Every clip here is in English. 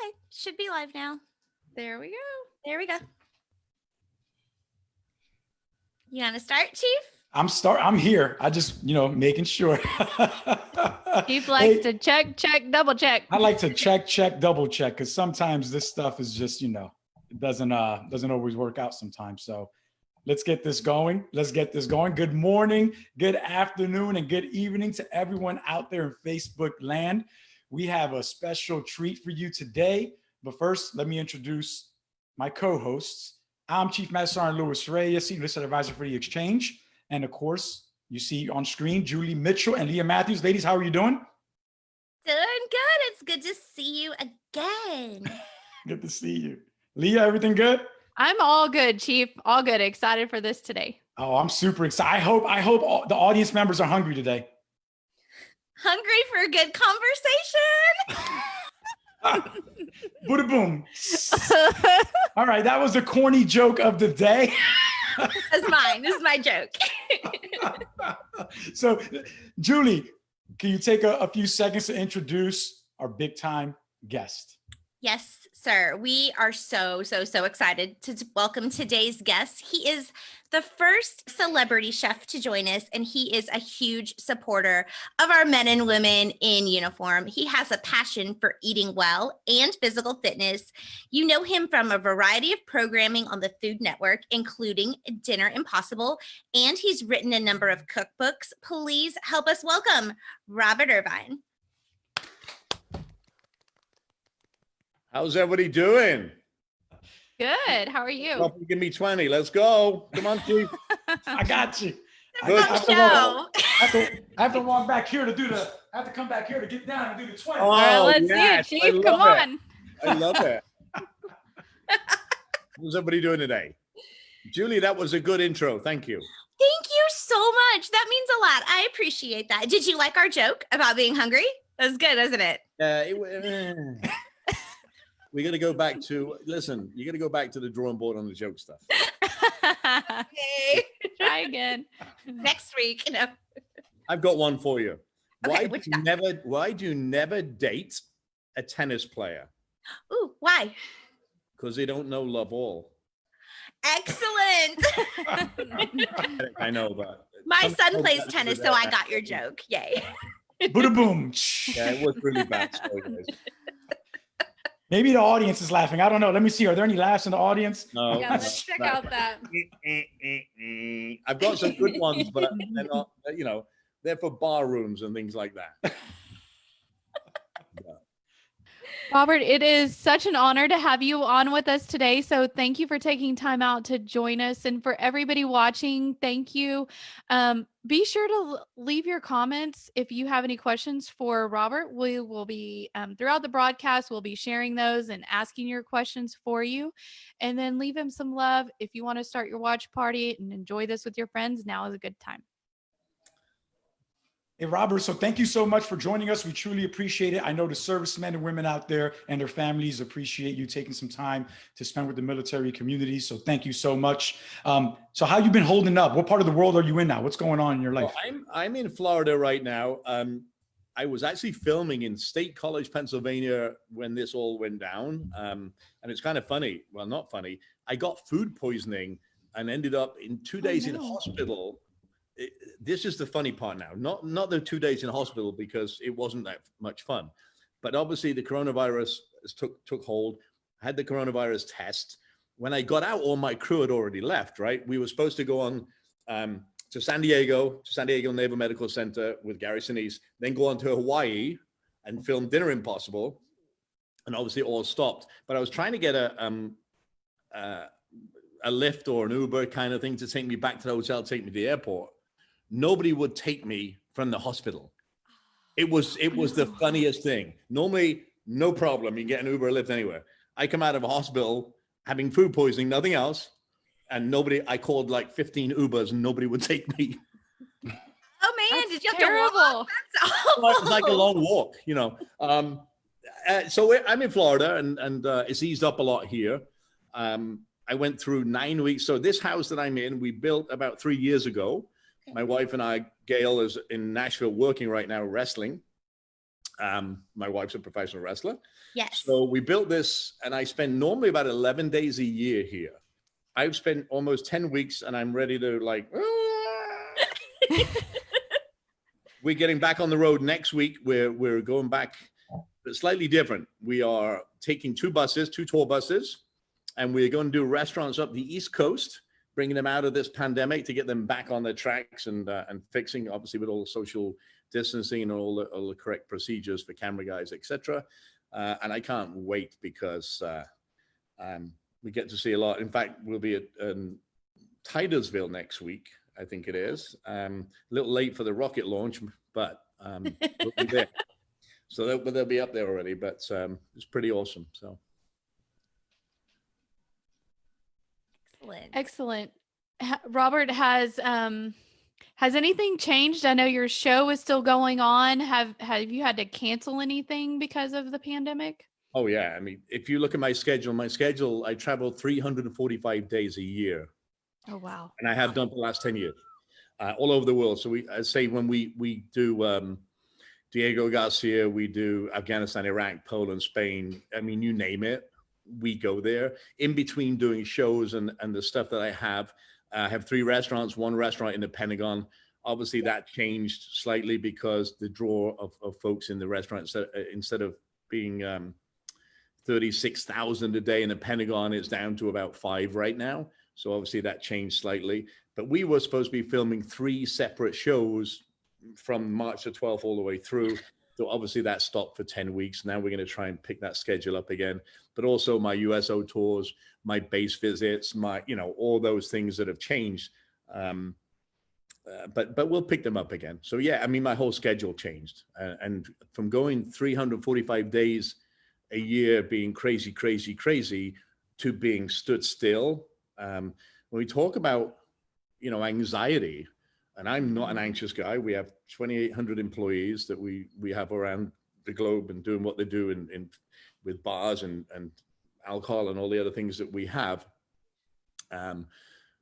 Okay, should be live now. There we go. There we go. You want to start, Chief? I'm start. I'm here. I just, you know, making sure. Chief likes Hey, to check, check, double check. I like to check, check, double check because sometimes this stuff is just, you know, it doesn't uh doesn't always work out sometimes. So let's get this going. Let's get this going. Good morning, good afternoon, and good evening to everyone out there in Facebook land. We have a special treat for you today. But first, let me introduce my co-hosts. I'm Chief Master Sergeant Louis Reyes, Senior Enlisted Advisor for the Exchange. And of course, you see on screen Julie Mitchell and Leah Matthews. Ladies, how are you doing? Doing good. It's good to see you again. Good to see you. Leah, everything good? I'm all good, Chief. All good. Excited for this today. Oh, I'm super excited. I hope I hope all, the audience members are hungry today. Hungry for a good conversation? Buddha boom. All right, that was the corny joke of the day. That's mine. This is my joke. so, Julie, can you take a, a few seconds to introduce our big time guest? Yes, sir. We are so, so, so excited to welcome today's guest. He is the first celebrity chef to join us, and he is a huge supporter of our men and women in uniform. He has a passion for eating well and physical fitness. You know him from a variety of programming on the Food Network, including Dinner Impossible, and he's written a number of cookbooks. Please help us welcome Robert Irvine. How's everybody doing? Good. How are you? Well, give me 20. Let's go. Come on, Chief. I got you. I, Good. I have to Show. walk, I have to- I have to walk back here to do the. I have to come back here to get down and do the 20. Oh, all right, let's yes, see I it, Chief. Come love it. on. I love it. How's everybody doing today? Julie, that was a good intro. Thank you. Thank you so much. That means a lot. I appreciate that. Did you like our joke about being hungry? That was good, wasn't it? Uh, it wa- eh. We got to go back to, listen, you got to go back to the drawing board on the joke stuff. Okay. Try again. Next week, you know. I've got one for you. Okay, Why do you you never, why do you never date a tennis player? Ooh, why? Because they don't know love all. Excellent. I know, but My son plays tennis, so. I got your joke. Yay. Buddha boom. Yeah, it was really bad. Sorry, guys. Maybe the audience is laughing. I don't know. Let me see. Are there any laughs in the audience? No, Yeah, let's check out that. I've got some good ones, but they're not, you know, they're for bar rooms and things like that. Robert, it is such an honor to have you on with us today. So thank you for taking time out to join us. And for everybody watching, thank you. Um, be sure to leave your comments if you have any questions for Robert. We will be, um, throughout the broadcast, we'll be sharing those and asking your questions for you. And then leave him some love. If you want to start your watch party and enjoy this with your friends, now is a good time. Hey, Robert, so thank you so much for joining us. We truly appreciate it. I know the servicemen and women out there and their families appreciate you taking some time to spend with the military community. So thank you so much. Um, so how you been holding up? What part of the world are you in now? What's going on in your life? Well, I'm I'm in Florida right now. Um, I was actually filming in State College, Pennsylvania, when this all went down. Um, and it's kind of funny. Well, not funny. I got food poisoning and ended up in two days in no. hospital. It- this is the funny part now. Not not the two days in hospital because it wasn't that much fun, but obviously the coronavirus took took hold. Had the coronavirus test. When I got out, all my crew had already left. Right, we were supposed to go on um, to San Diego, to San Diego Naval Medical Center with Gary Sinise, then go on to Hawaii and film Dinner Impossible. And obviously all stopped. But I was trying to get a um, uh, a Lyft or an Uber kind of thing to take me back to the hotel, take me to the airport. Nobody would take me from the hospital. It was it was the funniest thing. Normally, no problem. You can get an Uber or Lyft anywhere. I come out of a hospital having food poisoning, nothing else and nobody i called like 15 ubers and nobody would take me Oh man, That's did you have terrible. to walk? That's Well, it was like a long walk you know um uh, so i'm in florida and and uh, it's eased up a lot here um i went through nine weeks so this house that i'm in we built about three years ago my wife and i gail is in nashville working right now wrestling Um, my wife's a professional wrestler. Yes. So we built this, and I spend normally about 11 days a year here. I've spent almost 10 weeks, and I'm ready to like. we're getting back on the road next week. We're we're going back, but slightly different. We are taking two buses, two tour buses, and we're going to do restaurants up the East Coast, bringing them out of this pandemic to get them back on their tracks and uh, and fixing, obviously, with all the social distancing and all the, all the correct procedures for camera guys, etc. Uh, and I can't wait because uh, um, we get to see a lot. In fact, we'll be at um, Titusville next week, I think it is. Um, a little late for the rocket launch, but um, we'll be there. So they'll, but they'll be up there already, but um, it's pretty awesome. So Excellent. Excellent. Robert has um has anything changed? I know your show is still going on. Have have you had to cancel anything because of the pandemic? Oh yeah, I mean, if you look at my schedule, my schedule, I travel 345 days a year, Oh wow. and I have done for the last 10 years, uh, all over the world. So we, I say when we we do um, Diego Garcia, we do Afghanistan, Iraq, Poland, Spain. I mean, you name it, we go there. In between doing shows and and the stuff that I have, I have three restaurants, one restaurant in the Pentagon. Obviously, that changed slightly because the draw of, of folks in the restaurant instead, instead of being um, 36,000 a day in the Pentagon, it's down to about five right now. So obviously that changed slightly. But we were supposed to be filming three separate shows from March the 12th all the way through. So obviously that stopped for 10 weeks. Now we're going to try and pick that schedule up again. But also my USO tours, my base visits, my, you know, all those things that have changed. Um, uh, but but we'll pick them up again. So yeah, I mean, my whole schedule changed, uh, and from going 345 days a year, being crazy, crazy, crazy, to being stood still. Um, when we talk about, you know, anxiety, and I'm not an anxious guy. We have 2,800 employees that we we have around the globe and doing what they do in, in with bars and and alcohol and all the other things that we have. Um,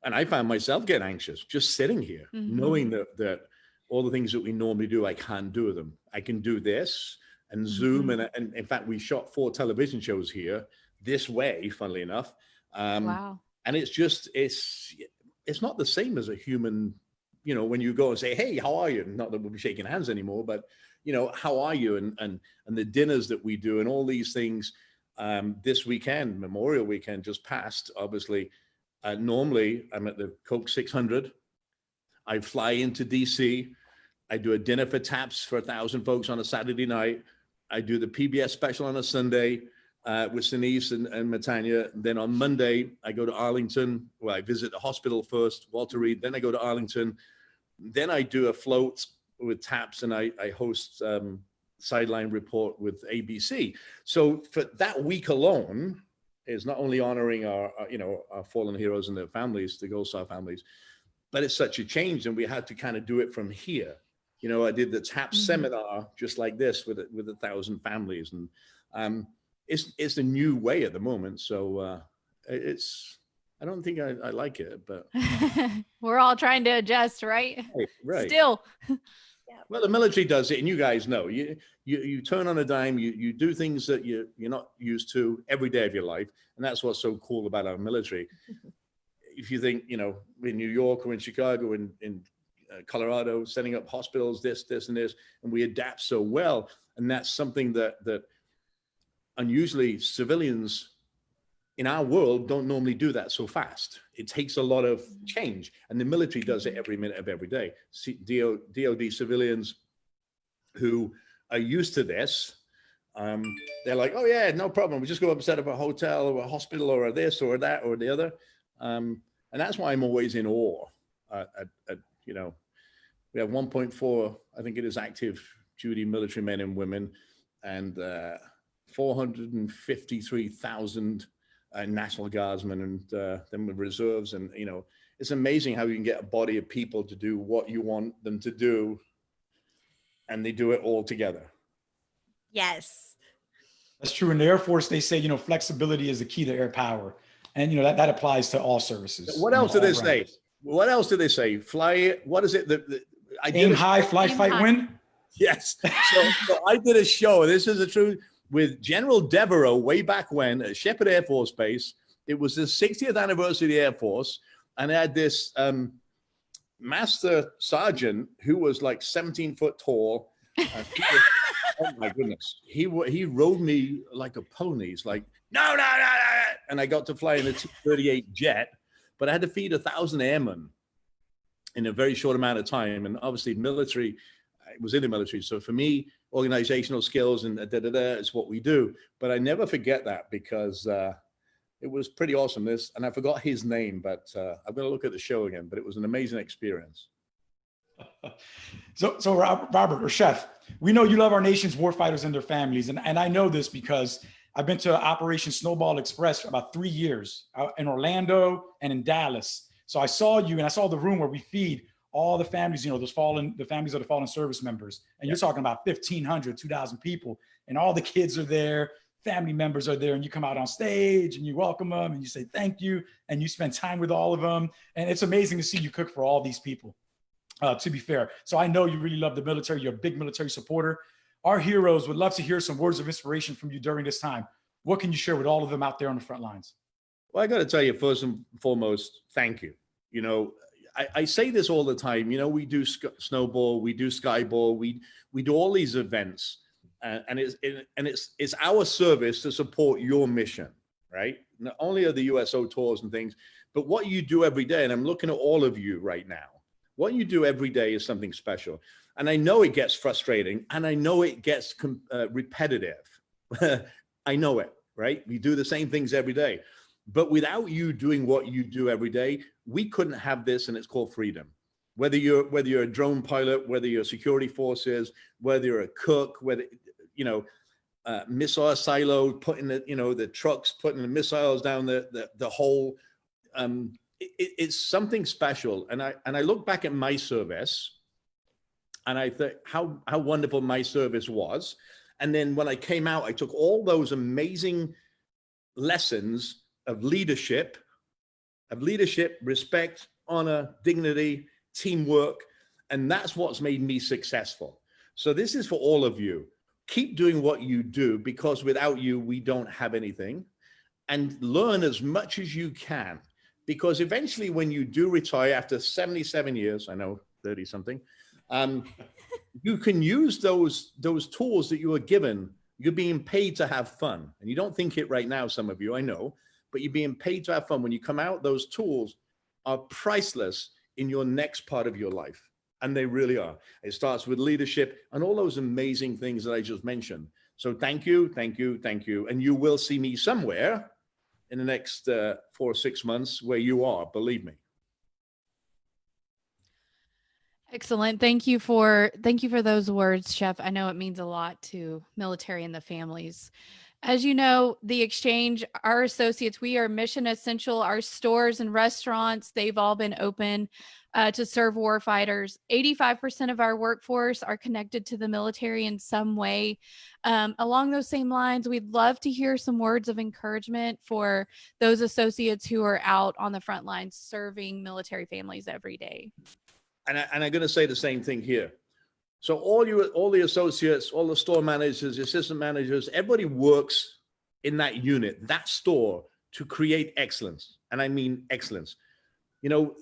and I found myself getting anxious just sitting here, Mhm. knowing that that all the things that we normally do, I can't do them. I can do this and Zoom, and, and in fact, we shot four television shows here this way, funnily enough. Um, wow. and it's just it's it's not the same as a human you know when you go and say hey how are you not that we'll be shaking hands anymore but you know how are you and and and the dinners that we do and all these things um this weekend memorial weekend just passed obviously uh, normally i'm at the coke 600 i fly into dc i do a dinner for taps for a thousand folks on a saturday night i do the pbs special on a sunday uh, with Sinise and, and Mantegna. Then on Monday, I go to Arlington, where I visit the hospital first, Walter Reed. Then I go to Arlington. Then I do a float with TAPS and I, I host um, Sideline Report with ABC. So for that week alone, is not only honoring our, our, you know, our fallen heroes and their families, the Gold Star families, but it's such a change and we had to kind of do it from here. You know, I did the TAPS Mhm. seminar just like this with, with a thousand families and um, it's it's a new way at the moment. So uh, it's I don't think I, I like it, but We're all trying to adjust, right? right, right. Still. Well, the military does it, and you guys know. You you you turn on a dime. You you do things that you you're not used to every day of your life, and that's what's so cool about our military. if you think you know in New York or in Chicago in in uh, Colorado, setting up hospitals, this this and this, and we adapt so well, and that's something that that unusually civilians in our world don't normally do that so fast. It takes a lot of change, and the military does it every minute of every day. DOD civilians who are used to this, um, they're like, "Oh yeah, no problem. We just go up and set up a hotel or a hospital or a this or that or the other," um, and that's why I'm always in awe. Uh, at, at, you know, we have 1.4, I think it is active duty military men and women, and uh, 453,000 uh, National Guardsmen and uh, then with reserves. And, you know, it's amazing how you can get a body of people to do what you want them to do. And they do it all together. Yes. That's true. In the Air Force, they say, you know, flexibility is the key to air power. And, you know, that, that applies to all services. What else do all they say? What else do they say? Fly. What is it? that that- I did Aim a- high, fly, Aim fight, high. win. Yes. So, so I did a show. This is the truth with General Devereaux way back when at Sheppard Air Force Base. It was the 60th anniversary of the Air Force, and I had this um, master sergeant who was like 17 foot tall. was- oh my goodness, he he rode me like a pony. He's like, no, no, no, no, no," and I got to fly in a T-38 jet, but I had to feed a thousand airmen in a very short amount of time, and obviously military. I was in the military, so for me, organizational skills and da da da is what we do. But I never forget that because uh, it was pretty awesome. This, and I forgot his name, but uh, I'm going to look at the show again. But it was an amazing experience. So, so Robert or Chef, we know you love our nation's warfighters and their families, and, and I know this because I've been to Operation Snowball Express for about three years out in Orlando and in Dallas. So I saw you, and I saw the room where we feed all the families, you know, those fallen, the families of the fallen service members, and you're talking about 1,500, 2,000 people, and all the kids are there, family members are there, and you come out on stage and you welcome them and you say thank you, and you spend time with all of them, and it's amazing to see you cook for all these people uh, to be fair. So I know you really love the military. You're a big military supporter. Our heroes would love to hear some words of inspiration from you during this time. What can you share with all of them out there on the front lines? Well, I got to tell you, first and foremost, thank you. You know, I, I say this all the time. You know, we do snowball, we do skyball, we we do all these events, and, and it's it, and it's it's our service to support your mission, right? Not only are the USO tours and things, but what you do every day. And I'm looking at all of you right now. What you do every day is something special, and I know it gets frustrating, and I know it gets uh, repetitive. I know it, right? We do the same things every day. But without you doing what you do every day, we couldn't have this, and it's called freedom. Whether you're whether you're a drone pilot, whether you're security forces, whether you're a cook, whether you know uh, missile silo, putting the you know the trucks, putting the missiles down the the, the hole. Um, it, it's something special, and I and I look back at my service, and I think how how wonderful my service was. And then when I came out, I took all those amazing lessons of leadership, of leadership, respect, honor, dignity, teamwork, and that's what's made me successful. So this is for all of you. Keep doing what you do because without you, we don't have anything. And learn as much as you can because eventually when you do retire after 77 years, I know 30 something, um, you can use those, those tools that you were given. You're being paid to have fun. And you don't think it right now, some of you, I know, but you're being paid to have fun. When you come out, those tools are priceless in your next part of your life. And they really are. It starts with leadership and all those amazing things that I just mentioned. So thank you, thank you, thank you. And you will see me somewhere in the next uh, four or six months where you are, believe me. Excellent. Thank you for thank you for those words, Chef. I know it means a lot to military and the families. As you know, the exchange, our associates, we are mission essential. Our stores and restaurants, they've all been open uh, to serve warfighters. 85% of our workforce are connected to the military in some way. Um, along those same lines, we'd love to hear some words of encouragement for those associates who are out on the front lines serving military families every day. And, I, and I'm going to say the same thing here. So all you, all the associates, all the store managers, the assistant managers, everybody works in that unit, that store to create excellence. And I mean excellence. You know,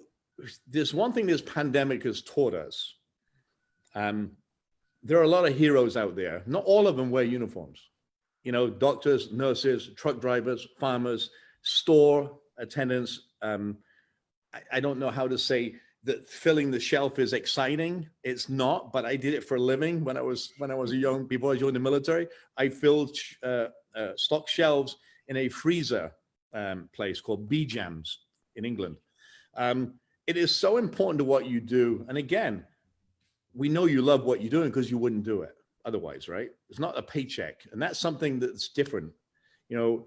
there's one thing this pandemic has taught us. Um, there are a lot of heroes out there. Not all of them wear uniforms. You know, doctors, nurses, truck drivers, farmers, store attendants. Um, I, I don't know how to say that filling the shelf is exciting. It's not, but I did it for a living when I was when I was a young before I joined the military. I filled uh, uh, stock shelves in a freezer um, place called Bejams in England. Um, it is so important to what you do, and again, we know you love what you're doing because you wouldn't do it otherwise, right? It's not a paycheck, and that's something that's different. You know,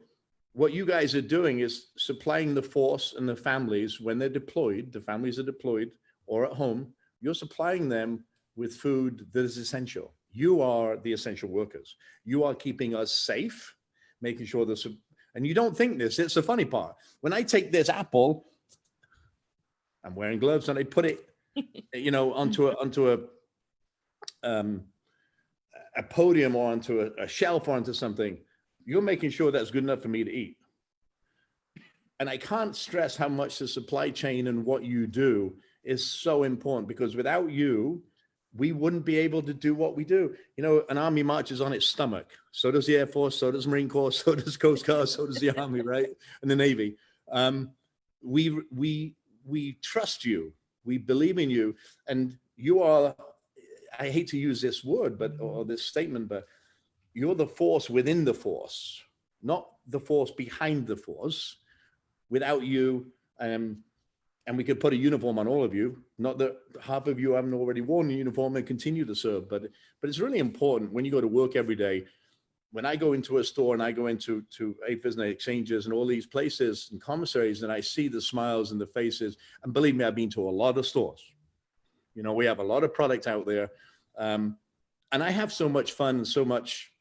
what you guys are doing is supplying the force and the families when they're deployed, the families are deployed or at home, you're supplying them with food that is essential. You are the essential workers. You are keeping us safe, making sure this, and you don't think this, it's the funny part. When I take this apple, I'm wearing gloves and I put it, you know, onto a, onto a, um, a podium or onto a, a shelf or onto something, you're making sure that's good enough for me to eat. And I can't stress how much the supply chain and what you do is so important because without you, we wouldn't be able to do what we do. You know, an army marches on its stomach. So does the Air Force, so does Marine Corps, so does Coast Guard, so does the Army, right? And the Navy. Um, we, we, we trust you. We believe in you. And you are, I hate to use this word, but, or this statement, but you're the force within the force, not the force behind the force. Without you, um, and we could put a uniform on all of you. Not that half of you haven't already worn a uniform and continue to serve, but but it's really important when you go to work every day. When I go into a store and I go into to AAFES and exchanges and all these places and commissaries, and I see the smiles and the faces, and believe me, I've been to a lot of stores. You know, we have a lot of product out there, um, and I have so much fun so much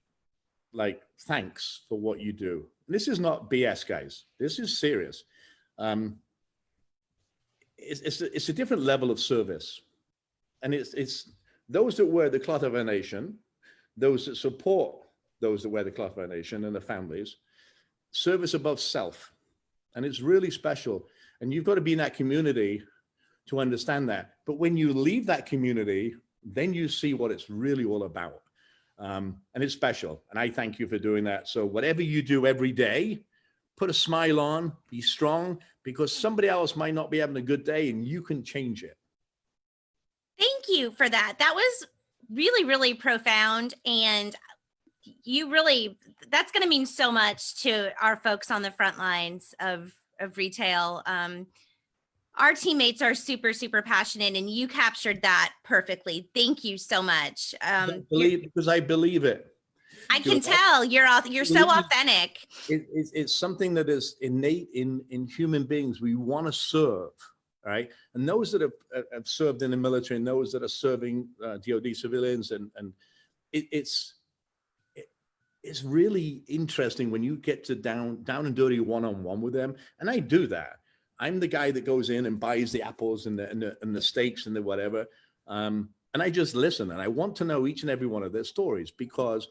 like thanks for what you do. This is not BS, guys. This is serious. Um, it's, it's, a, it's a different level of service. And it's, it's those that wear the cloth of our nation, those that support those that wear the cloth of our nation and the families, service above self. And it's really special. And you've got to be in that community to understand that. But when you leave that community, then you see what it's really all about. Um, and it's special. And I thank you for doing that. So whatever you do every day, put a smile on, be strong, because somebody else might not be having a good day and you can change it. Thank you for that. That was really, really profound. And you really, that's going to mean so much to our folks on the front lines of, of retail. Um, our teammates are super, super passionate and you captured that perfectly. Thank you so much. Um, believe, because I believe it. I can tell you're you're so authentic. It, it's, it's something that is innate in in human beings. We want to serve, right? And those that have, have served in the military and those that are serving uh, DoD civilians, and and it, it's it's really interesting when you get to down down and dirty one on one with them, and I do that. I'm the guy that goes in and buys the apples and the and the, and the steaks and the whatever. Um, and I just listen and I want to know each and every one of their stories because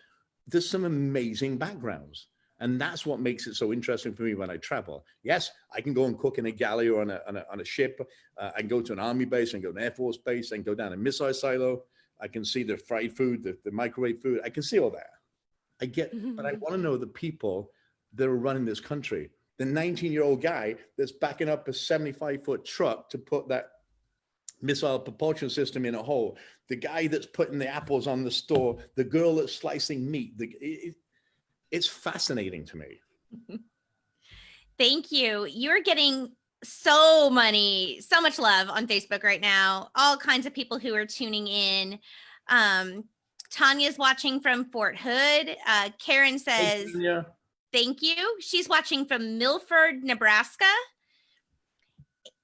there's some amazing backgrounds. And that's what makes it so interesting for me when I travel. Yes, I can go and cook in a galley or on a, on a, on a ship. Uh, I can go to an army base and go to an air force base and go down a missile silo. I can see the fried food, the, the microwave food. I can see all that. I get, but I want to know the people that are running this country. The 19 year old guy that's backing up a 75 foot truck to put that missile propulsion system in a hole, the guy that's putting the apples on the store, the girl that's slicing meat. The, it, it's fascinating to me. Thank you. You're getting so many, so much love on Facebook right now. All kinds of people who are tuning in. Um, Tanya's watching from Fort Hood. Uh, Karen says, hey, thank you. She's watching from Milford, Nebraska.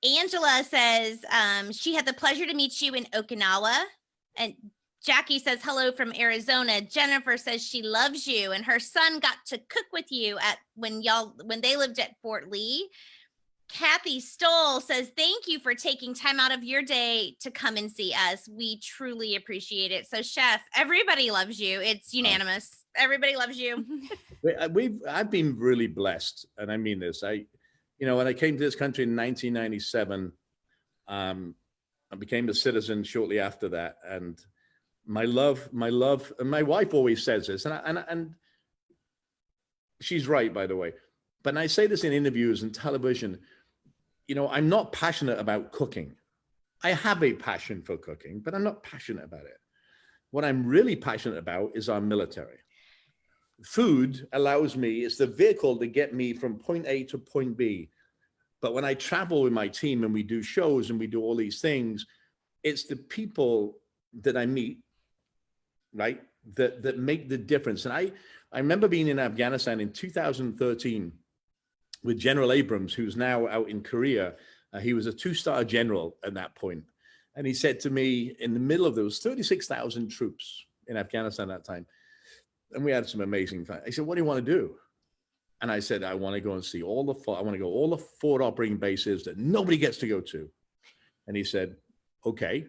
Angela says um, she had the pleasure to meet you in Okinawa. And Jackie says hello from Arizona. Jennifer says she loves you and her son got to cook with you at when y'all when they lived at Fort Lee. Kathy Stoll says, thank you for taking time out of your day to come and see us. We truly appreciate it. So chef, everybody loves you. It's unanimous. Everybody loves you. Uh, we've, I've been really blessed. And I mean this, I, you know, when I came to this country in 1997, um, I became a citizen shortly after that. And my love, my love, and my wife always says this, and, I, and, and she's right, by the way. But I say this in interviews and television, you know, I'm not passionate about cooking. I have a passion for cooking, but I'm not passionate about it. What I'm really passionate about is our military food allows me, it's the vehicle to get me from point A to point B. But when I travel with my team and we do shows and we do all these things, it's the people that I meet, right, that, that make the difference. And I, I remember being in Afghanistan in 2013 with General Abrams, who's now out in Korea. Uh, he was a two-star general at that point. And he said to me in the middle of those 36,000 troops in Afghanistan at that time, and we had some amazing fun. He said, what do you want to do? And I said, I want to go and see all the, I want to go all the forward operating bases that nobody gets to go to. And he said, okay.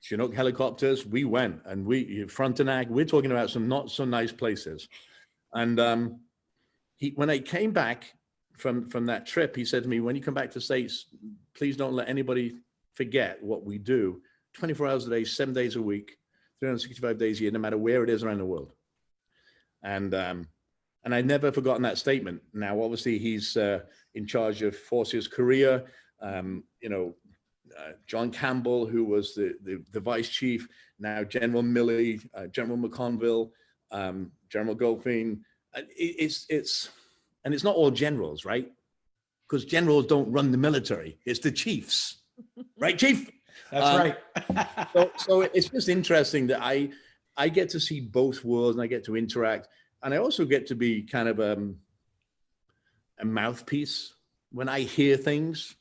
Chinook helicopters, we went and we Frontenac, we're talking about some not so nice places. And um, he, when I came back from, from that trip, he said to me, when you come back to States, please don't let anybody forget what we do 24 hours a day, seven days a week, 365 days a year, no matter where it is around the world. And, um, and I'd never forgotten that statement. Now, obviously he's uh, in charge of Forces Korea, um, you know, uh, John Campbell, who was the, the, the, vice chief, now General Milley, uh, General McConville, um, General Goldfein. Uh, it, it's, it's, and it's not all generals, right? Because generals don't run the military. It's the chiefs, right, chief? That's Um, right. so, so it's just interesting that I, I get to see both worlds and I get to interact. And I also get to be kind of um, a mouthpiece when I hear things,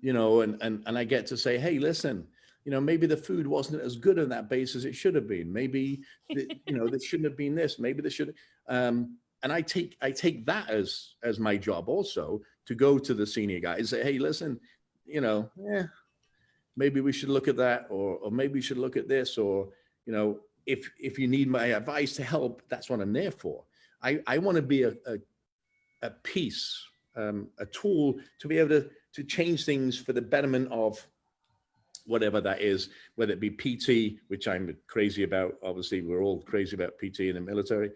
you know, and, and, and I get to say, hey, listen, you know, maybe the food wasn't as good on that base as it should have been. Maybe, the, you know, there shouldn't have been this. Maybe there should. Um, and I take I take that as as my job also to go to the senior guy and say, hey, listen, you know, yeah, maybe we should look at that, or or maybe we should look at this, or you know, if if you need my advice to help, that's what I'm there for. I I want to be a a, a piece, um, a tool to be able to to change things for the betterment of whatever that is, whether it be PT, which I'm crazy about. Obviously, we're all crazy about PT in the military,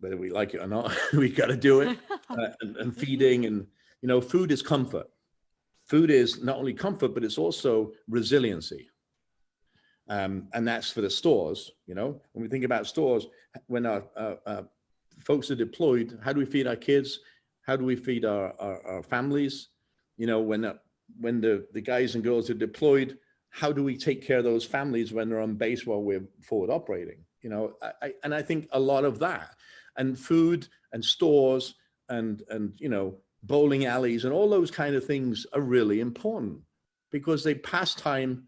whether we like it or not, we got to do it. Uh, and, and feeding and, you know, food is comfort. Food is not only comfort, but it's also resiliency. Um, and that's for the stores, you know, when we think about stores, when our, uh, uh, folks are deployed, how do we feed our kids? How do we feed our, our, our families? You know, when, uh, when the, the guys and girls are deployed, how do we take care of those families when they're on base while we're forward operating? You know, I, I, and I think a lot of that and food and stores and, and, you know, bowling alleys and all those kind of things are really important because they pass time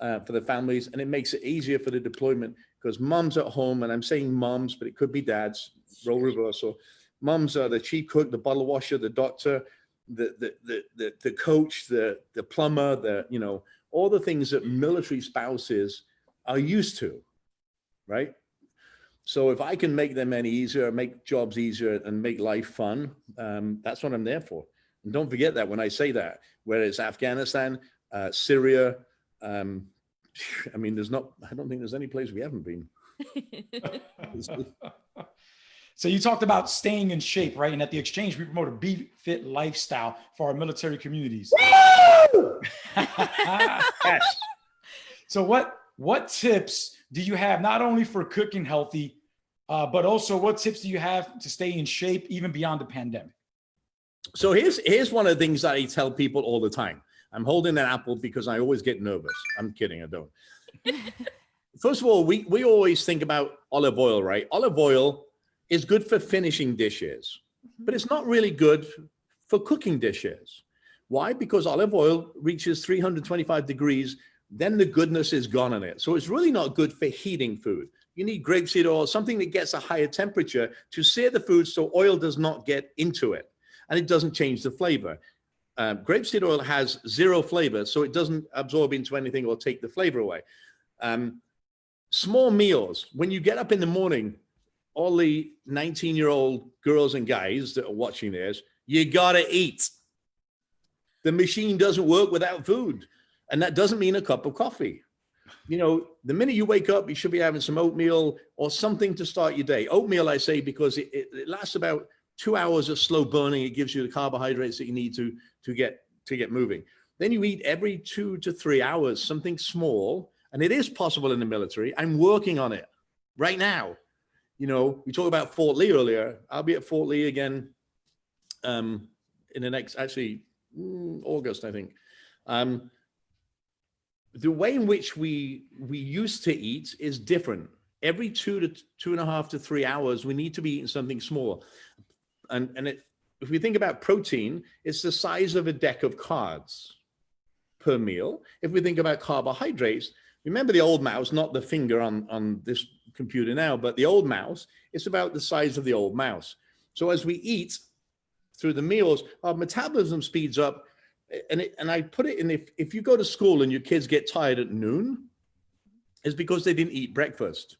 uh, for the families and it makes it easier for the deployment because moms at home, and I'm saying moms, but it could be dads, role reversal. Moms are the chief cook, the bottle washer, the doctor, the, the, the, the, the coach, the, the plumber, the, you know, all the things that military spouses are used to, right? So if I can make them any easier, make jobs easier and make life fun, um, that's what I'm there for. And don't forget that when I say that, whether it's Afghanistan, uh, Syria, um, I mean, there's not, I don't think there's any place we haven't been. So you talked about staying in shape, right? And at the exchange, we promote a be fit lifestyle for our military communities. yes. So what what tips do you have not only for cooking healthy, uh, but also what tips do you have to stay in shape even beyond the pandemic? So here's here's one of the things that I tell people all the time. I'm holding an apple because I always get nervous. I'm kidding, I don't. First of all, we we always think about olive oil, right? Olive oil is good for finishing dishes, mm-hmm. but it's not really good for cooking dishes. Why? Because olive oil reaches 325 degrees, then the goodness is gone in it. So it's really not good for heating food. You need grapeseed oil, something that gets a higher temperature to sear the food so oil does not get into it and it doesn't change the flavor. Um, grapeseed oil has zero flavor, so it doesn't absorb into anything or take the flavor away. Um, small meals, when you get up in the morning, all the 19 year old girls and guys that are watching this, you gotta eat. The machine doesn't work without food. And that doesn't mean a cup of coffee. You know, the minute you wake up, you should be having some oatmeal or something to start your day. Oatmeal, I say, because it, it, it lasts about two hours of slow burning. It gives you the carbohydrates that you need to, to, get, to get moving. Then you eat every two to three hours, something small. And it is possible in the military. I'm working on it right now. You know, we talked about Fort Lee earlier. I'll be at Fort Lee again um, in the next, actually, mm, August, I think. Um, the way in which we we used to eat is different. Every two to two and a half to three hours, we need to be eating something small. And, and it, if we think about protein, it's the size of a deck of cards per meal. If we think about carbohydrates, remember the old mouse, not the finger on, on this computer now, but the old mouse, it's about the size of the old mouse. So as we eat through the meals, our metabolism speeds up and it, and I put it in if if you go to school and your kids get tired at noon, it's because they didn't eat breakfast.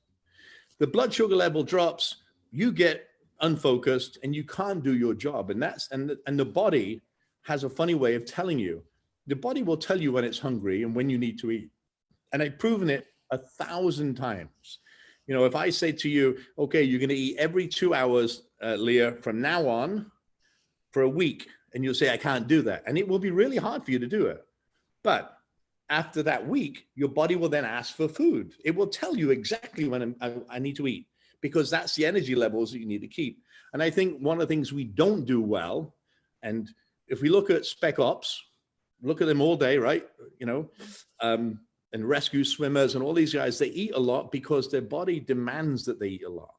The blood sugar level drops, you get unfocused and you can't do your job. And that's, and, the- and the body has a funny way of telling you. The body will tell you when it's hungry and when you need to eat. And I've proven it a thousand times. You know, if I say to you, okay, you're going to eat every two hours, uh, Leah, from now on for a week, and you'll say, I can't do that. And it will be really hard for you to do it. But after that week, your body will then ask for food. It will tell you exactly when I, I need to eat because that's the energy levels that you need to keep. And I think one of the things we don't do well, and if we look at spec ops, look at them all day, right? You know, um, and rescue swimmers and all these guys, they eat a lot because their body demands that they eat a lot.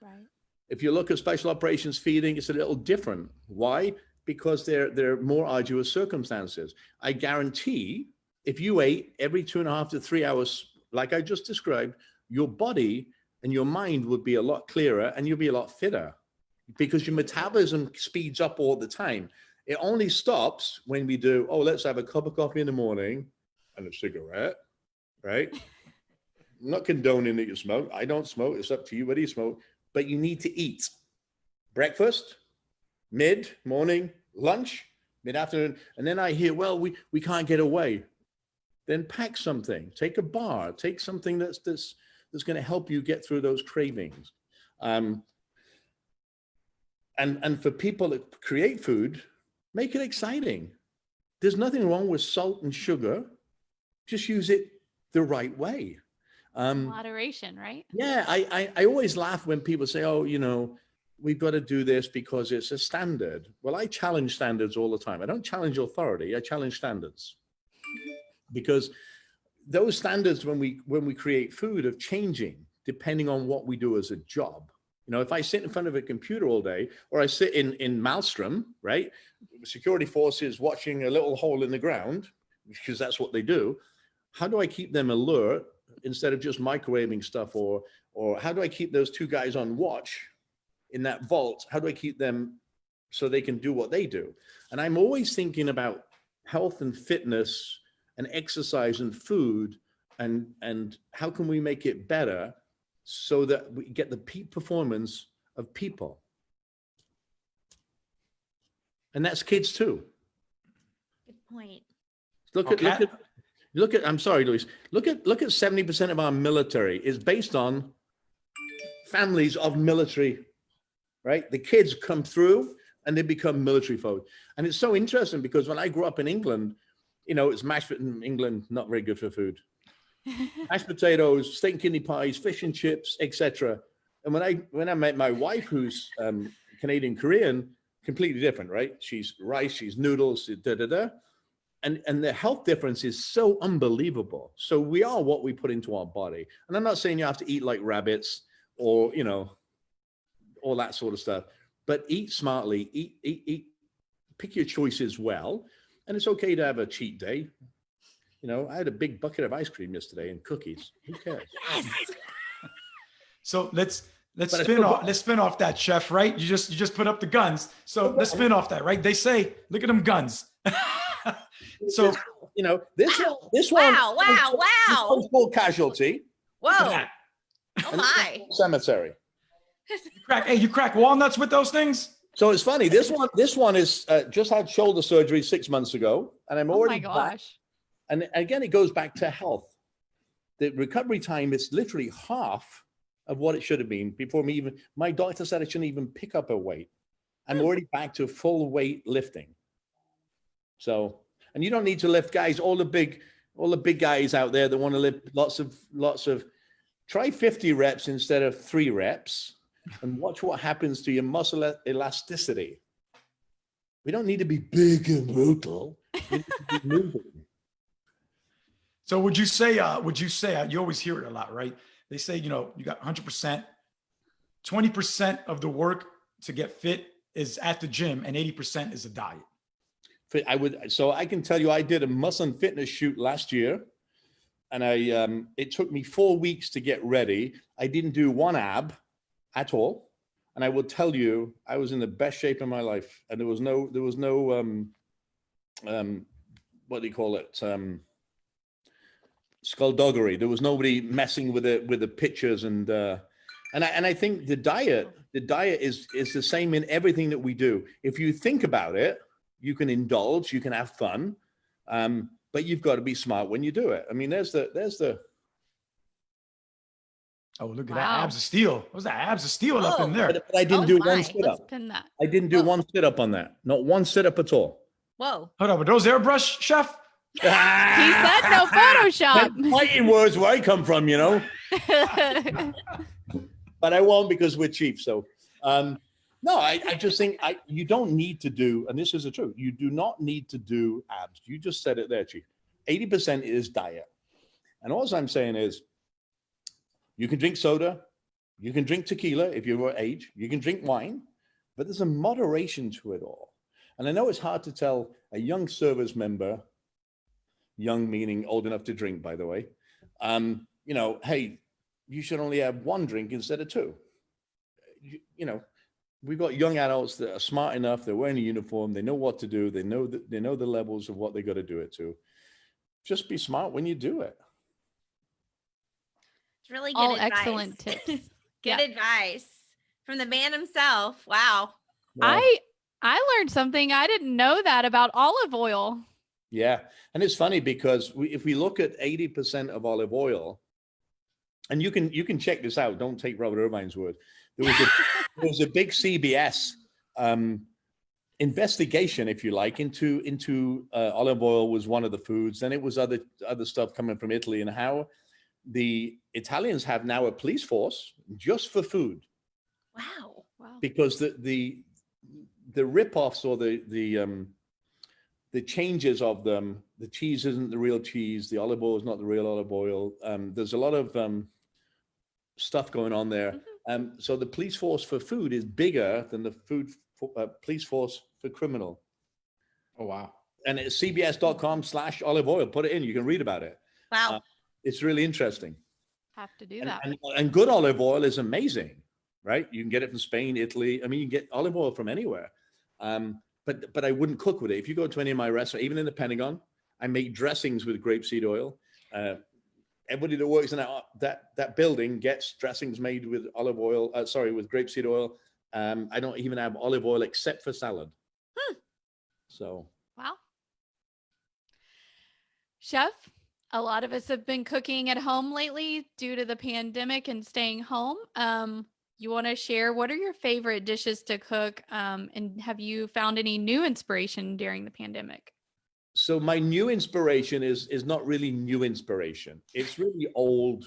Right. If you look at special operations feeding, it's a little different. Why? Because they're, they're more arduous circumstances. I guarantee if you ate every two and a half to three hours, like I just described, your body and your mind would be a lot clearer and you'll be a lot fitter because your metabolism speeds up all the time. It only stops when we do, oh, let's have a cup of coffee in the morning and a cigarette, right? I'm not condoning that you smoke. I don't smoke. It's up to you whether you smoke, but you need to eat breakfast, mid, morning, lunch, mid afternoon. And then I hear, well, we, we can't get away. Then pack something, take a bar, take something that's, that's, that's going to help you get through those cravings. Um, and, and for people that create food, make it exciting. There's nothing wrong with salt and sugar. Just use it the right way. Um, Moderation, right? yeah, I, I, I always laugh when people say, oh, you know, we've got to do this because it's a standard. Well, I challenge standards all the time. I don't challenge authority, I challenge standards. Because those standards when we when we create food are changing depending on what we do as a job. You know, if I sit in front of a computer all day, or I sit in in Malmstrom, right? Security forces watching a little hole in the ground, because that's what they do. How do I keep them alert instead of just microwaving stuff or or how do I keep those two guys on watch in that vault? How do I keep them so they can do what they do? And I'm always thinking about health and fitness and exercise and food and and how can we make it better so that we get the peak performance of people. And that's kids too. Good point. Look at, look at, look at, I'm sorry, Luis, look at, look at 70% of our military is based on families of military, right? The kids come through and they become military folk. And it's so interesting because when I grew up in England, you know, it's mashed in England, not very good for food. Mashed potatoes, steak and kidney pies, fish and chips, etc. And when I when I met my wife, who's um, Canadian Korean, completely different, right? She's rice, she's noodles, da da da and and the health difference is so unbelievable so we are what we put into our body and i'm not saying you have to eat like rabbits or you know all that sort of stuff but eat smartly eat eat eat pick your choices well and it's okay to have a cheat day you know i had a big bucket of ice cream yesterday and cookies who cares Yes. So let's let's But spin off let's spin off that chef, right? You just you just put up the guns. So let's spin off that, right? They say, look at them guns. so you know this one this one Wow, wow, wow. one's called casualty Whoa. that. Oh my. cemetery You crack, hey, you crack walnuts with those things? So it's funny. This one, this one is uh, just had shoulder surgery six months ago, and I'm already. Oh my back. gosh. And again, it goes back to health. The recovery time is literally half of what it should have been before me even. My doctor said I shouldn't even pick up a weight. I'm already back to full weight lifting. So, and you don't need to lift, guys. All the big, all the big guys out there that want to lift lots of, lots of. Try 50 reps instead of three reps, and watch what happens to your muscle elasticity. We don't need to be big and brutal. We need to be moving. So would you say, uh, would you say, uh, you always hear it a lot, right? They say, you know, you got 100%, 20% of the work to get fit is at the gym and 80% is a diet. I would, so I can tell you, I did a muscle and fitness shoot last year. And I, um, it took me four weeks to get ready. I didn't do one ab at all. And I will tell you, I was in the best shape of my life. And there was no, there was no, um, um, what do you call it? Um, skullduggery. There was nobody messing with the with the pictures and uh, and I, and I think the diet the diet is is the same in everything that we do. If you think about it, you can indulge, you can have fun, um, but you've got to be smart when you do it. I mean, there's the there's the Oh, look at Wow. that abs of steel. What was that abs of steel up in Oh, there? but, but I didn't Oh do my. one sit Let's up. pin that. I didn't do Oh. one sit up on that. Not one sit up at all. Whoa. Hold on, but those airbrush, chef? He said no Photoshop. Fighting words where I come from, you know. but I won't because we're cheap. So, um, no, I, I just think I, you don't need to do, and this is the truth, you do not need to do abs. You just said it there, Chief. 80% is diet. And all I'm saying is you can drink soda, you can drink tequila if you're your age, you can drink wine, but there's a moderation to it all. And I know it's hard to tell a young service member, young meaning old enough to drink, by the way, um, you know, hey, you should only have one drink instead of two. You, you know, we've got young adults that are smart enough. They're wearing a uniform. They know what to do. They know that they know the levels of what they got to do it to. Just be smart when you do it. It's really good All advice. excellent tips. good Yeah. advice from the man himself. Wow. Well, I I learned something I didn't know that about olive oil. Yeah, and it's funny because we, if we look at eighty percent of olive oil, and you can you can check this out. Don't take Robert Irvine's word. There was a there was a big CBS um, investigation, if you like, into into uh, olive oil was one of the foods. Then it was other other stuff coming from Italy, and how the Italians have now a police force just for food Wow. Wow. because the the the rip-offs or the the um the changes of them the cheese isn't the real cheese the olive oil is not the real olive oil um there's a lot of um stuff going on there Mhm. um so the police force for food is bigger than the food for, uh, police force for criminal Oh, wow. and it's cbs.com slash olive oil put it in you can read about it Wow. Uh, it's really interesting Have to do and, that. and, and good olive oil is amazing, right? You can get it from Spain, Italy. I mean, you can get olive oil from anywhere. Um, but but I wouldn't cook with it. If you go to any of my restaurants, even in the Pentagon, I make dressings with grapeseed oil. Uh, everybody that works in that that that building gets dressings made with olive oil. Uh, sorry, with grapeseed oil. Um, I don't even have olive oil except for salad. Hmm. So Wow. Chef, a lot of us have been cooking at home lately due to the pandemic and staying home. Um, you want to share what are your favorite dishes to cook? Um, and have you found any new inspiration during the pandemic? so my new inspiration is is not really new inspiration it's really old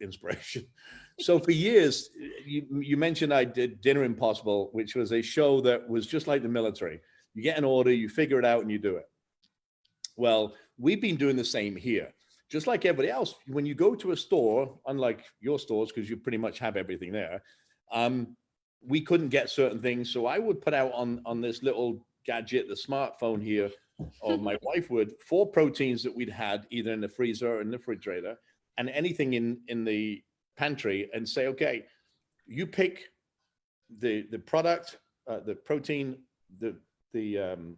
inspiration so for years you, you mentioned i did dinner impossible which was a show that was just like the military you get an order you figure it out and you do it well we've been doing the same here. Just like everybody else when you go to a store unlike your stores because you pretty much have everything there um, we couldn't get certain things. So i would put out on on this little gadget the smartphone here or my wife would four proteins that we'd had either in the freezer or in the refrigerator and anything in in the pantry and say okay you pick the the product uh, the protein the the um,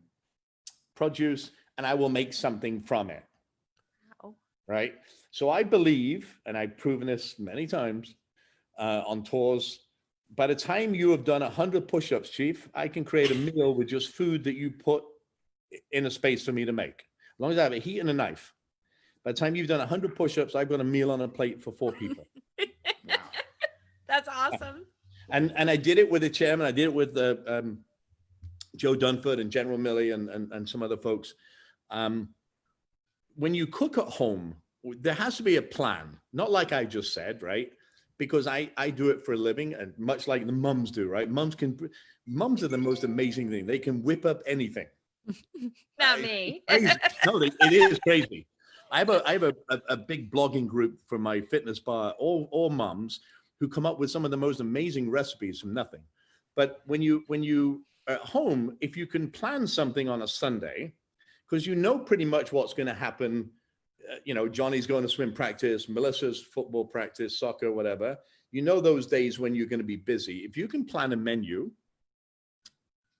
produce and i will make something from it Wow. right so i believe and i've proven this many times uh, on tours by the time you have done 100 push-ups chief i can create a meal with just food that you put in a space for me to make. As long as I have a heat and a knife. By the time you've done 100 push-ups, I've got a meal on a plate for four people. wow. That's awesome. and and I did it with the chairman. I did it with the um, Joe Dunford and General Milley and, and and some other folks. Um, when you cook at home, there has to be a plan. Not like I just said, right? Because I I do it for a living, and much like the mums do, right? Mums can mums are the most amazing thing. They can whip up anything. Not me. No, it is crazy. I have a I have a, a, a big blogging group for my fitness bar, all all mums who come up with some of the most amazing recipes from nothing. But when you when you at home, if you can plan something on a Sunday, because you know pretty much what's going to happen. Uh, you know, Johnny's going to swim practice, Melissa's football practice, soccer, whatever. You know those days when you're going to be busy. If you can plan a menu,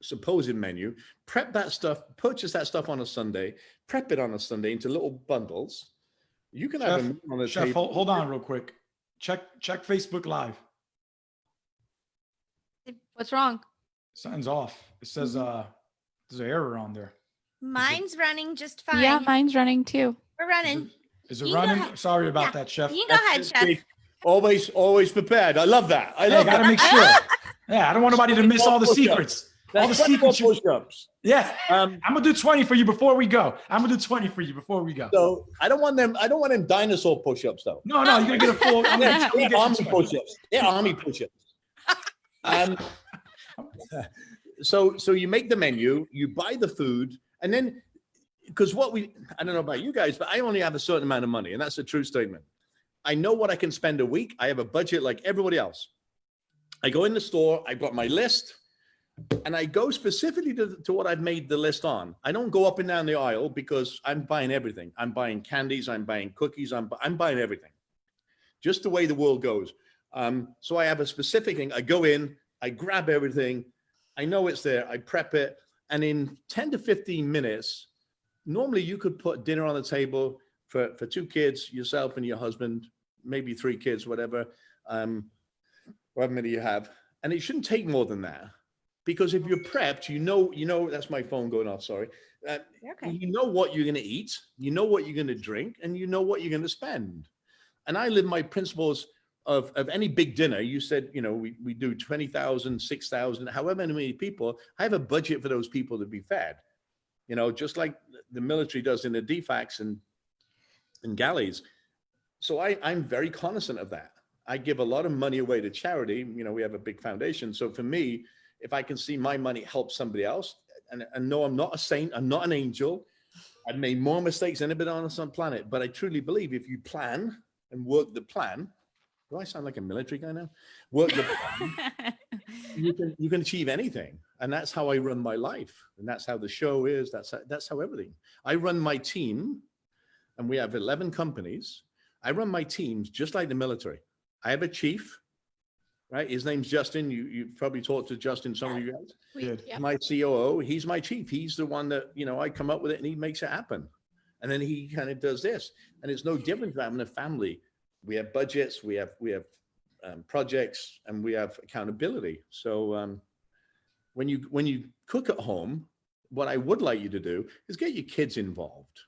supposed menu, prep that stuff, purchase that stuff on a Sunday, prep it on a Sunday into little bundles, You can have a Chef, meal on the Chef, table. hold, hold on real quick. Check check Facebook Live. What's wrong? Something's off. It says uh there's an error on there. Mine's running just fine. Yeah, mine's running too. We're Is running. it, is it You go running? Sorry about Yeah. that, Chef. You can go ahead, Chef. it. Always, always prepared. I love that. I Hey, I love gotta that. make sure. Yeah, I don't want anybody to miss all the Push-ups. secrets. All the secrets. push-ups. Yeah. Um, I'm gonna do 20 for you before we go. I'm gonna do 20 for you before we go. so I don't want them. I don't want them dinosaur push-ups though. No, no, you're gonna get a full. I'm gonna, Yeah, gonna they're get army push-ups. They're army push-ups. Um, so so you make the menu, you buy the food, and then because what we I don't know about you guys, but I only have a certain amount of money, and that's a true statement. I know what I can spend a week. I have a budget like everybody else. I go in the store, I've got my list, and I go specifically to, to what I've made the list on. I don't go up and down the aisle because I'm buying everything. I'm buying candies, I'm buying cookies, I'm, I'm buying everything. Just the way the world goes. Um, so I have a specific thing. I go in, I grab everything. I know it's there. I prep it. And in 10 to 15 minutes, normally you could put dinner on the table for, for two kids, yourself and your husband, maybe three kids, whatever, um, however many you have. And it shouldn't take more than that. Because if you're prepped, you know, you know, that's my phone going off, sorry. Uh, Okay. you know what you're going to eat, you know what you're going to drink, and you know what you're going to spend. And I live my principles of, of any big dinner. You said, you know, we, we do 20,000, 6,000, however many people. I have a budget for those people to be fed, you know, just like the military does in the DFACs and, and galleys. So I, I'm very cognizant of that. I give a lot of money away to charity. You know, we have a big foundation. So for me, if I can see my money help somebody else, and, and no, I'm not a saint, I'm not an angel. I've made more mistakes than anybody on some planet, but I truly believe if you plan and work the plan, do I sound like a military guy now? Work the plan, you can you can achieve anything, and that's how I run my life, and that's how the show is. That's how, that's how everything. I run my team, and we have eleven companies. I run my teams just like the military. I have a chief, right? His name's Justin. You you probably talked to Justin, some of you guys Good. Yeah. my COO, he's my chief. He's the one that, you know, I come up with it and he makes it happen. And then he kind of does this. And it's no different than having a family. We have budgets, we have, we have um, projects and we have accountability. So um, when you, when you cook at home, what I would like you to do is get your kids involved.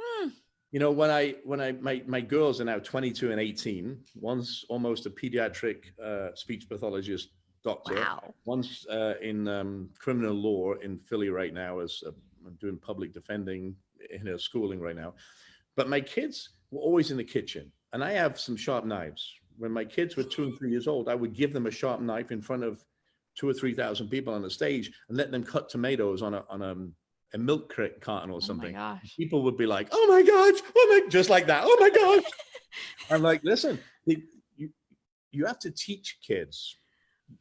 Hmm. You know, when I, when I, my, my girls are now 22 and 18, one's almost a pediatric uh, speech pathologist doctor. Wow. One's uh, in um, criminal law in Philly right now, as uh, doing public defending in her schooling right now. But my kids were always in the kitchen, and I have some sharp knives. When my kids were two and three years old, I would give them a sharp knife in front of two or three thousand people on the stage and let them cut tomatoes on a on a, a milk carton or Oh something. gosh. People would be like, "Oh my gosh, oh my," just like that. Oh my gosh. I'm like, listen, you you have to teach kids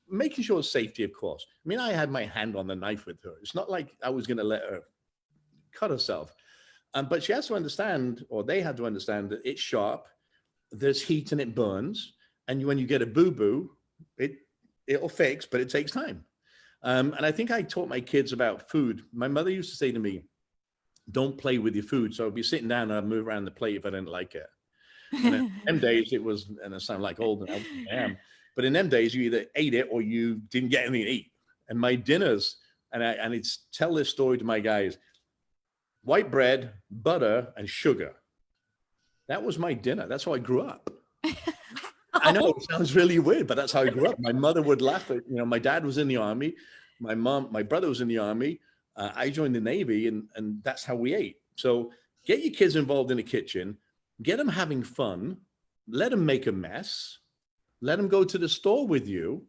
making sure safety, of course. I mean, I had my hand on the knife with her. It's not like I was going to let her cut herself. Um, but she has to understand, or they had to understand that it's sharp, there's heat and it burns. And when you get a boo-boo, it, it'll fix, but it takes time. Um, and I think I taught my kids about food. My mother used to say to me, don't play with your food. So I'd be sitting down and I'd move around the plate if I didn't like it. And in them days, it was, and I sound like old, and I am, but in them days, you either ate it or you didn't get anything to eat. And my dinners, and I and it's tell this story to my guys: white bread, butter, and sugar. That was my dinner. That's how I grew up. I know it sounds really weird, but that's how I grew up. My mother would laugh at, you know, my dad was in the army, my mom, my brother was in the army. Uh, I joined the Navy, and and that's how we ate. So get your kids involved in the kitchen, get them having fun, let them make a mess, let them go to the store with you.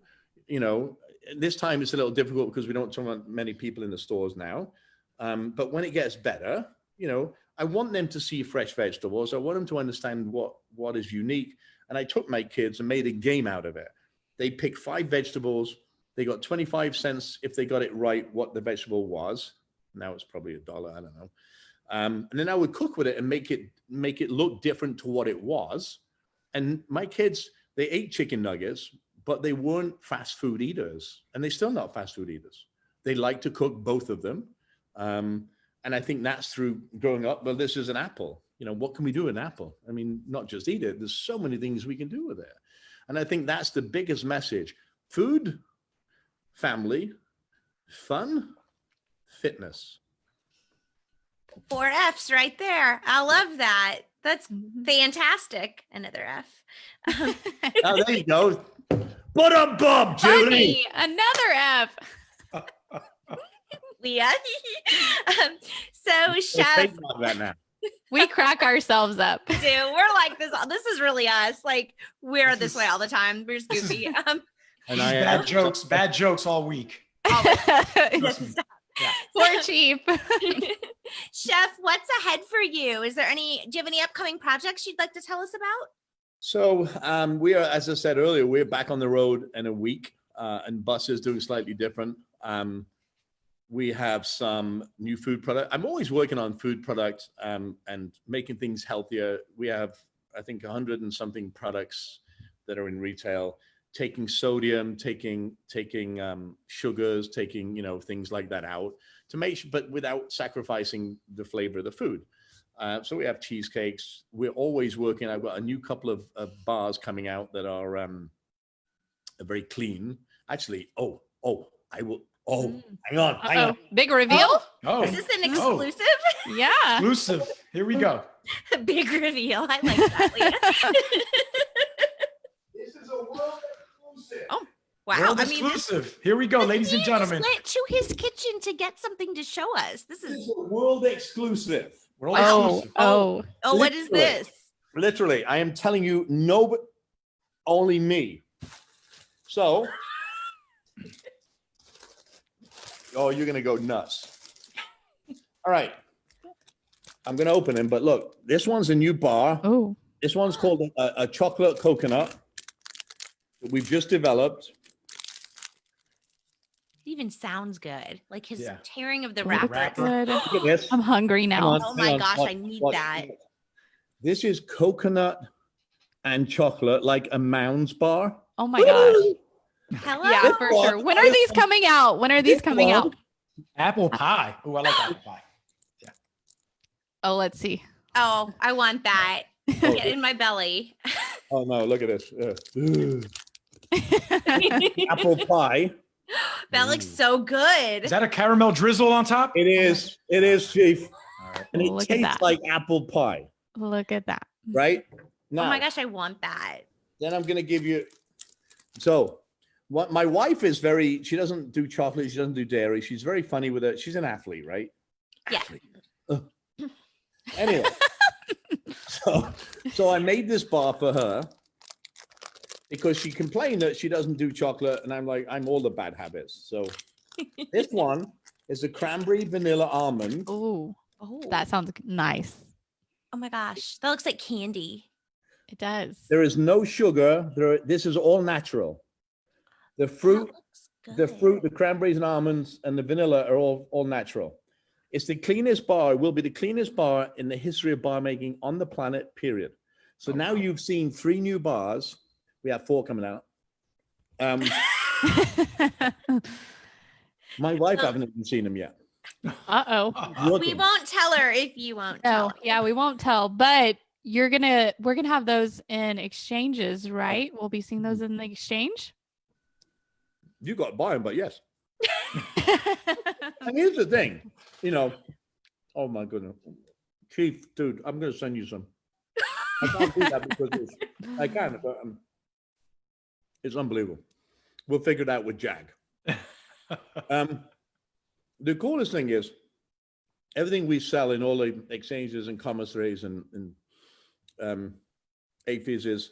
You know, this time it's a little difficult because we don't talk about many people in the stores now. Um, but when it gets better, you know, I want them to see fresh vegetables. I want them to understand what what is unique. And I took my kids and made a game out of it. They picked five vegetables. They got 25 cents if they got it right, what the vegetable was. Now it's probably a dollar. I don't know. Um, and then I would cook with it and make it make it look different to what it was. And my kids, they ate chicken nuggets, but they weren't fast food eaters, and they're still not fast food eaters. They like to cook both of them, um, and I think that's through growing up. Well, this is an apple. you know, what can we do with an apple? I mean, not just eat it. There's so many things we can do with it. And I think that's the biggest message. Food, family, fun, fitness. Four F's right there. I love that. That's Mhm. fantastic. Another F. Oh, there you go. But up, Bob, Julie. Funny, another F. Leah. um, so, We'll chef, that now. We crack ourselves up. dude, we're like this. This is really us. Like we're This this, is- way all the time. We're just goofy. Um, And I, bad uh, jokes, bad jokes all week. Trust me. Poor chief. Chef, what's ahead for you? Is there any? Do you have any upcoming projects you'd like to tell us about? So um, we are, as I said earlier, we're back on the road in a week, uh, and buses doing slightly different. Um, we have some new food product. I'm always working on food products um, and making things healthier. We have, I think, hundred and something products that are in retail, taking sodium, taking taking um, sugars, taking you know things like that out to make, sure, but without sacrificing the flavor of the food. Uh, so we have cheesecakes. We're always working. I've got a new couple of, of bars coming out that are um, are very clean. Actually, oh, oh, I will. Oh, Mm. hang on, hang Uh-oh. on. Big reveal? Oh, Is this an Oh. exclusive? Yeah. exclusive. Here we go. Big reveal. I like that. This is a world exclusive. Oh, wow. World I mean, exclusive. Here we go, ladies and he gentlemen. went to his kitchen to get something to show us. This This is. is a world exclusive. World Oh, exclusive. oh. Oh, what is this? Literally, I am telling you, no, but only me. So, oh, you're gonna go nuts. All right, I'm gonna open them, but look, this one's a new bar. Oh. This one's called a, a chocolate coconut that we've just developed. It even sounds good. Like his Yeah. tearing of the Look wrapper. wrapper. Good. Look at this. I'm hungry now. on, Oh my on. gosh, Watch, I need watch. that. This is coconut and chocolate, like a Mounds bar. Oh my gosh. Hello. Yeah, for sure. When are these coming out? When are these coming out? Apple pie. Oh, I like apple pie. Yeah. Oh, let's see. Oh, I want that. Get in my belly. Oh no, look at this. Uh, apple pie. that looks so good. Is that a caramel drizzle on top? It is. It is, Chief. All right. And it Look tastes like apple pie, Look at that. right? oh my gosh, I want that. then I'm gonna give you. So, what my wife is very. She doesn't do chocolate. She doesn't do dairy. She's very funny with it. She's an athlete, right? Yeah. Athlete. Anyway, so so I made this bar for her because she complained that she doesn't do chocolate, and I'm like, I'm all the bad habits. So this one is a cranberry vanilla almond. Oh, Oh, that sounds nice. oh my gosh, that looks like candy. It does. There is no sugar. There, this is all natural. The fruit, the fruit, the cranberries and almonds and the vanilla are all, all natural. It's the cleanest bar, will be the cleanest bar in the history of bar making on the planet, period. So now you've seen three new bars. We have four coming out. Um, my wife Oh. haven't even seen them yet. Uh-oh. We won't tell her if you won't. No, tell yeah, we won't tell, but you're gonna we're gonna have those in exchanges, right? We'll be seeing those in the exchange. You got to buy them, but yes. And here's the thing, you know, oh my goodness. Chief, dude, I'm going to send you some. I can't do that because it's, I can, but um, it's unbelievable. We'll figure it out with Jag. Um, the coolest thing is everything we sell in all the exchanges and commissaries and, and um, AAFES is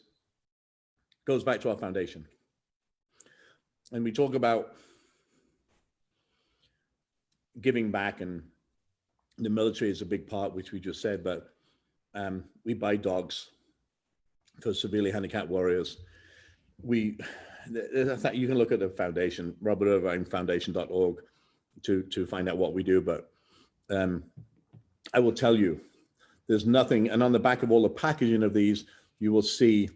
goes back to our foundation. And we talk about giving back and the military is a big part, which we just said, but um, we buy dogs for severely handicapped warriors. We, I you can look at the foundation, robertirvinefoundation.org to, to find out what we do. But um, I will tell you, there's nothing, and on the back of all the packaging of these, you will see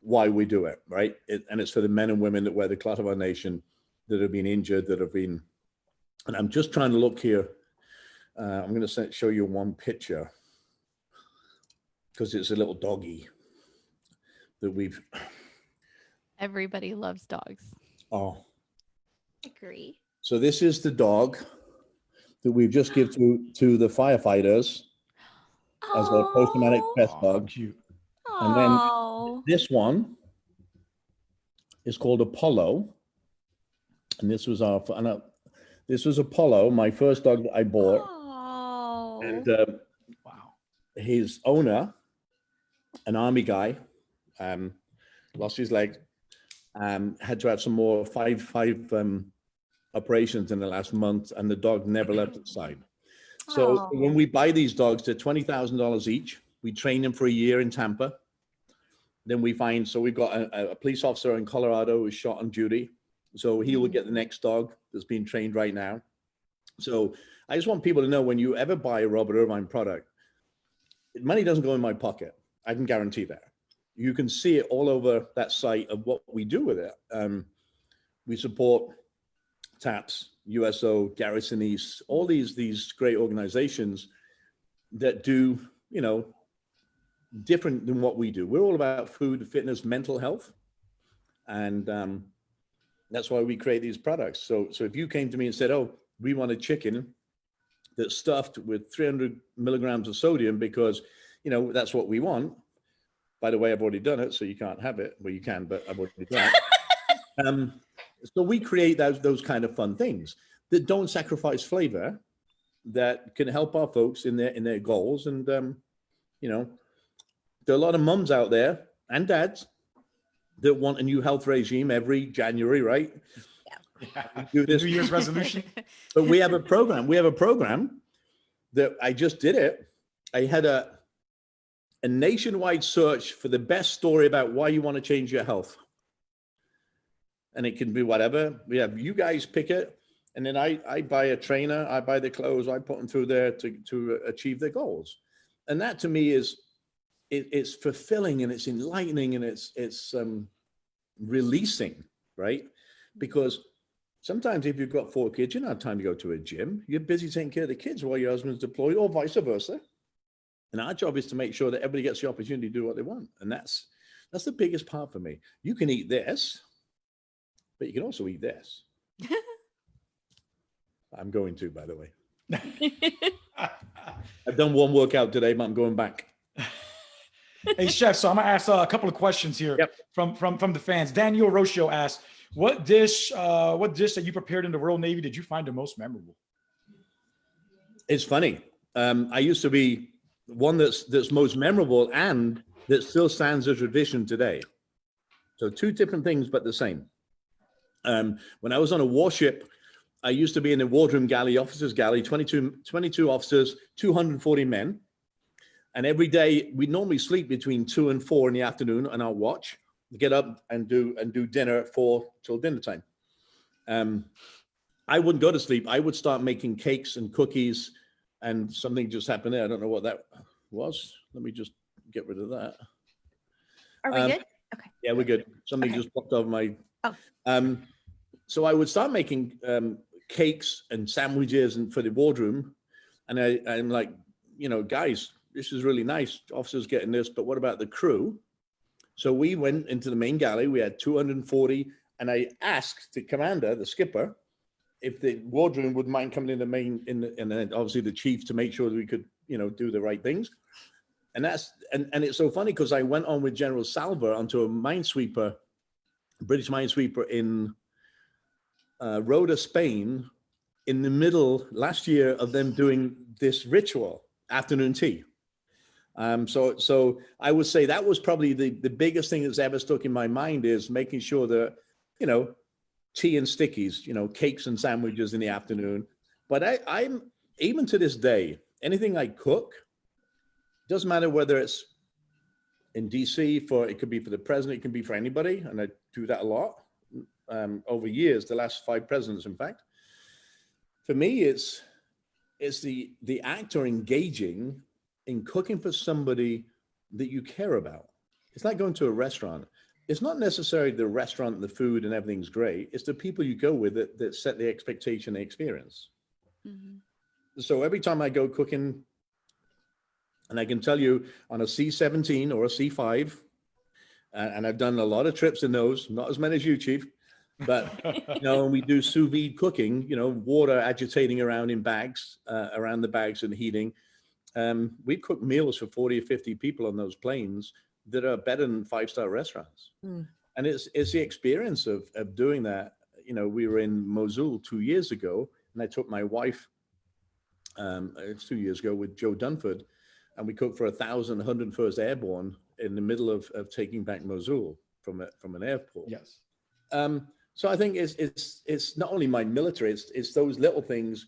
why we do it, right? It, and it's for the men and women that wear the cloth of our nation that have been injured, that have been, and I'm just trying to look here. Uh, I'm going to show you one picture. because it's a little doggy that we've. Everybody loves dogs. Oh, Agree. so this is the dog that we've just give to to the firefighters as a post-traumatic stress Aw, dog. cute. And then- Oh. This one is called Apollo, and this was our and uh, this was Apollo, my first dog that I bought, Oh. and uh, Wow. his owner, an army guy, um, lost his leg, um, had to have some more five five um, operations in the last month, and the dog never left its side. So Aw. when we buy these dogs, they're twenty thousand dollars each. We train them for a year in Tampa. Then we find so we've got a, a police officer in Colorado who's shot on duty. So he will get the next dog that's being trained right now. So I just want people to know when you ever buy a Robert Irvine product, money doesn't go in my pocket. I can guarantee that. You can see it all over that site of what we do with it. Um, we support TAPS, USO, Gary Sinise, all these these great organizations that do, you know, different than what we do. We're all about food, fitness, mental health, and um, that's why we create these products. So, so if you came to me and said, "Oh, we want a chicken that's stuffed with 300 milligrams of sodium because, you know, that's what we want," by the way, I've already done it, so you can't have it. Well, you can, but I've already done it. um, so we create those those kind of fun things that don't sacrifice flavor, that can help our folks in their in their goals. And um, you know, there are a lot of mums out there and dads that want a new health regime every January, right? Do New Year's resolution. but we have a program. We have a program that I just did it. I had a a nationwide search for the best story about why you want to change your health. And it can be whatever. We have you guys pick it, and then I I buy a trainer, I buy the clothes, I put them through there to to achieve their goals. And that to me is it, it's fulfilling and it's enlightening and it's it's um releasing, right? Because sometimes if you've got four kids, you don't have time to go to a gym. You're busy taking care of the kids while your husband's deployed, or vice versa. And our job is to make sure that everybody gets the opportunity to do what they want. And that's that's the biggest part for me. You can eat this, but you can also eat this. I'm going to, by the way. I've done one workout today, but I'm going back. Hey chef, so I'm gonna ask uh, a couple of questions here Yep. from from from the fans. Daniel Rocio asked, "What dish, uh, what dish that you prepared in the Royal Navy did you find the most memorable?" It's funny. Um, I used to be one that's that's most memorable and that still stands as tradition today. So two different things, but the same. Um, when I was on a warship, I used to be in the wardroom galley, officers galley, 22, 22 officers, 240 men. And every day we normally sleep between two and four in the afternoon on our watch, get up and do and do dinner at four till dinner time. Um, I wouldn't go to sleep. I would start making cakes and cookies and something just happened there. I don't know what that was. Let me just get rid of that. Are we Um, good? Okay. Yeah, we're good. Something Okay. just popped over my. Oh. Um, so I would start making um, cakes and sandwiches and for the wardroom, and I, I'm like, you know, guys, this is really nice. Officers getting this, but what about the crew? So we went into the main galley. We had 240, and I asked the commander, the skipper, if the wardroom would mind coming in the main, in the, and then obviously the chief to make sure that we could, you know, do the right things. And that's and, and it's so funny because I went on with General Selva onto a minesweeper, British minesweeper in uh, Rota, Spain, in the middle last year of them doing this ritual afternoon tea. Um, so so I would say that was probably the the biggest thing that's ever stuck in my mind is making sure that you know tea and stickies, you know, cakes and sandwiches in the afternoon. But I, I'm even to this day, anything I cook, doesn't matter whether it's in DC for it could be for the president, it can be for anybody, and I do that a lot um, over years. The last five presidents, in fact. For me, it's it's the the actor engaging in cooking for somebody that you care about. It's like going to a restaurant. It's not necessarily the restaurant, and the food, and everything's great. It's the people you go with that, that set the expectation, the experience. Mhm. So every time I go cooking And I can tell you on a C-17 or a C5, uh, and I've done a lot of trips in those, not as many as you, Chief, but you know, we do sous vide cooking, you know, water agitating around in bags, uh, around the bags and heating. Um, we cook meals for 40 or 50 people on those planes that are better than five-star restaurants. Mm. And it's, it's the experience of, of doing that. You know, we were in Mosul two years ago and I took my wife, um, it's two years ago with Joe Dunford and we cooked for a thousand, 101st Airborne in the middle of, of taking back Mosul from a, from an airport. Yes. Um, so I think it's it's it's not only my military, it's it's those little things.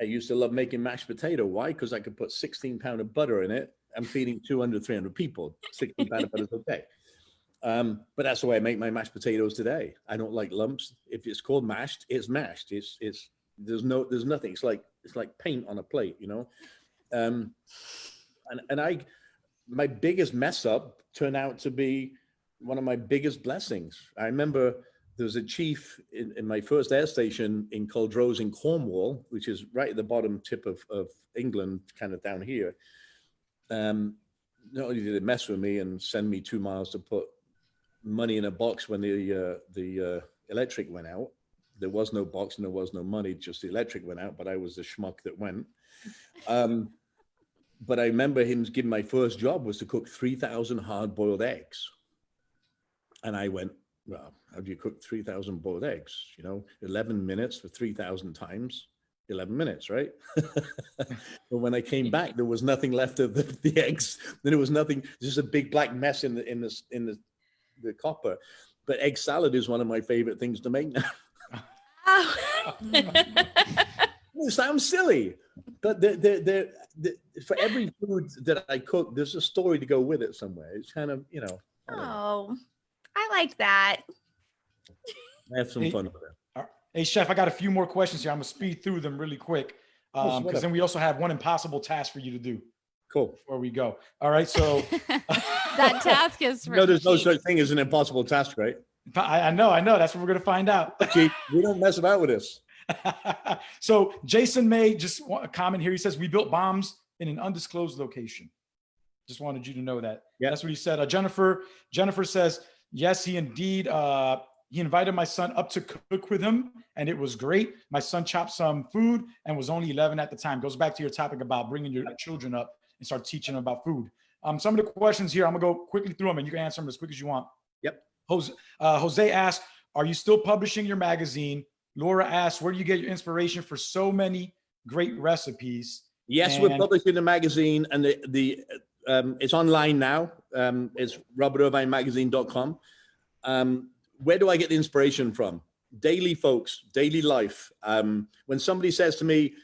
I used to love making mashed potato. Why? Because I could put 16 pound of butter in it. I'm feeding 200, 300 people. 16 pound of butter is okay. Um, but that's the way I make my mashed potatoes today. I don't like lumps. If it's called mashed, it's mashed. It's it's there's no there's nothing. It's like it's like paint on a plate, you know. Um, and and I my biggest mess up turned out to be one of my biggest blessings. I remember there was a chief in, in my first air station in Culdrose in Cornwall, which is right at the bottom tip of, of England, kind of down here. Um, not only did they mess with me and send me two miles to put money in a box when the uh, the uh, electric went out, there was no box and there was no money, just the electric went out, but I was the schmuck that went. Um, but I remember him giving my first job was to cook 3,000 hard boiled eggs. And I went, well, how do you cook 3,000 boiled eggs? You know, 11 minutes for 3,000 times, 11 minutes, right? but when I came back, there was nothing left of the, the eggs. Then there was nothing, just a big black mess in the, in the, in the, the copper. But egg salad is one of my favorite things to make now. Oh. It sounds silly, but the, the, the, for every food that I cook, there's a story to go with it somewhere. It's kind of, you know. oh, I like that. I have some Hey, fun with it. Hey, Chef, I got a few more questions here. I'm gonna speed through them really quick. Oh, Um, because then we also have one impossible task for you to do Cool. before we go. All right, so that task is for No, there's no such thing as an impossible task, right? I, I know, I know. That's what we're gonna find out. Chief, we don't mess about with this. so Jason May just a comment here. He says we built bombs in an undisclosed location. Just wanted you to know that. Yeah. That's what he said. Uh, Jennifer Jennifer says yes, he indeed. Uh, he invited my son up to cook with him, and it was great. My son chopped some food and was only 11 at the time. Goes back to your topic about bringing your children up and start teaching them about food. Um, some of the questions here, I'm gonna go quickly through them, and you can answer them as quick as you want. Yep. Jose, uh, Jose asked, "Are you still publishing your magazine?" Laura asks, "Where do you get your inspiration for so many great recipes?" Yes, we're publishing the magazine and the, the um, it's online now. Um, it's robertirvinemagazine.com. Um, where do I get the inspiration from? Daily folks, daily life. Um, when somebody says to me,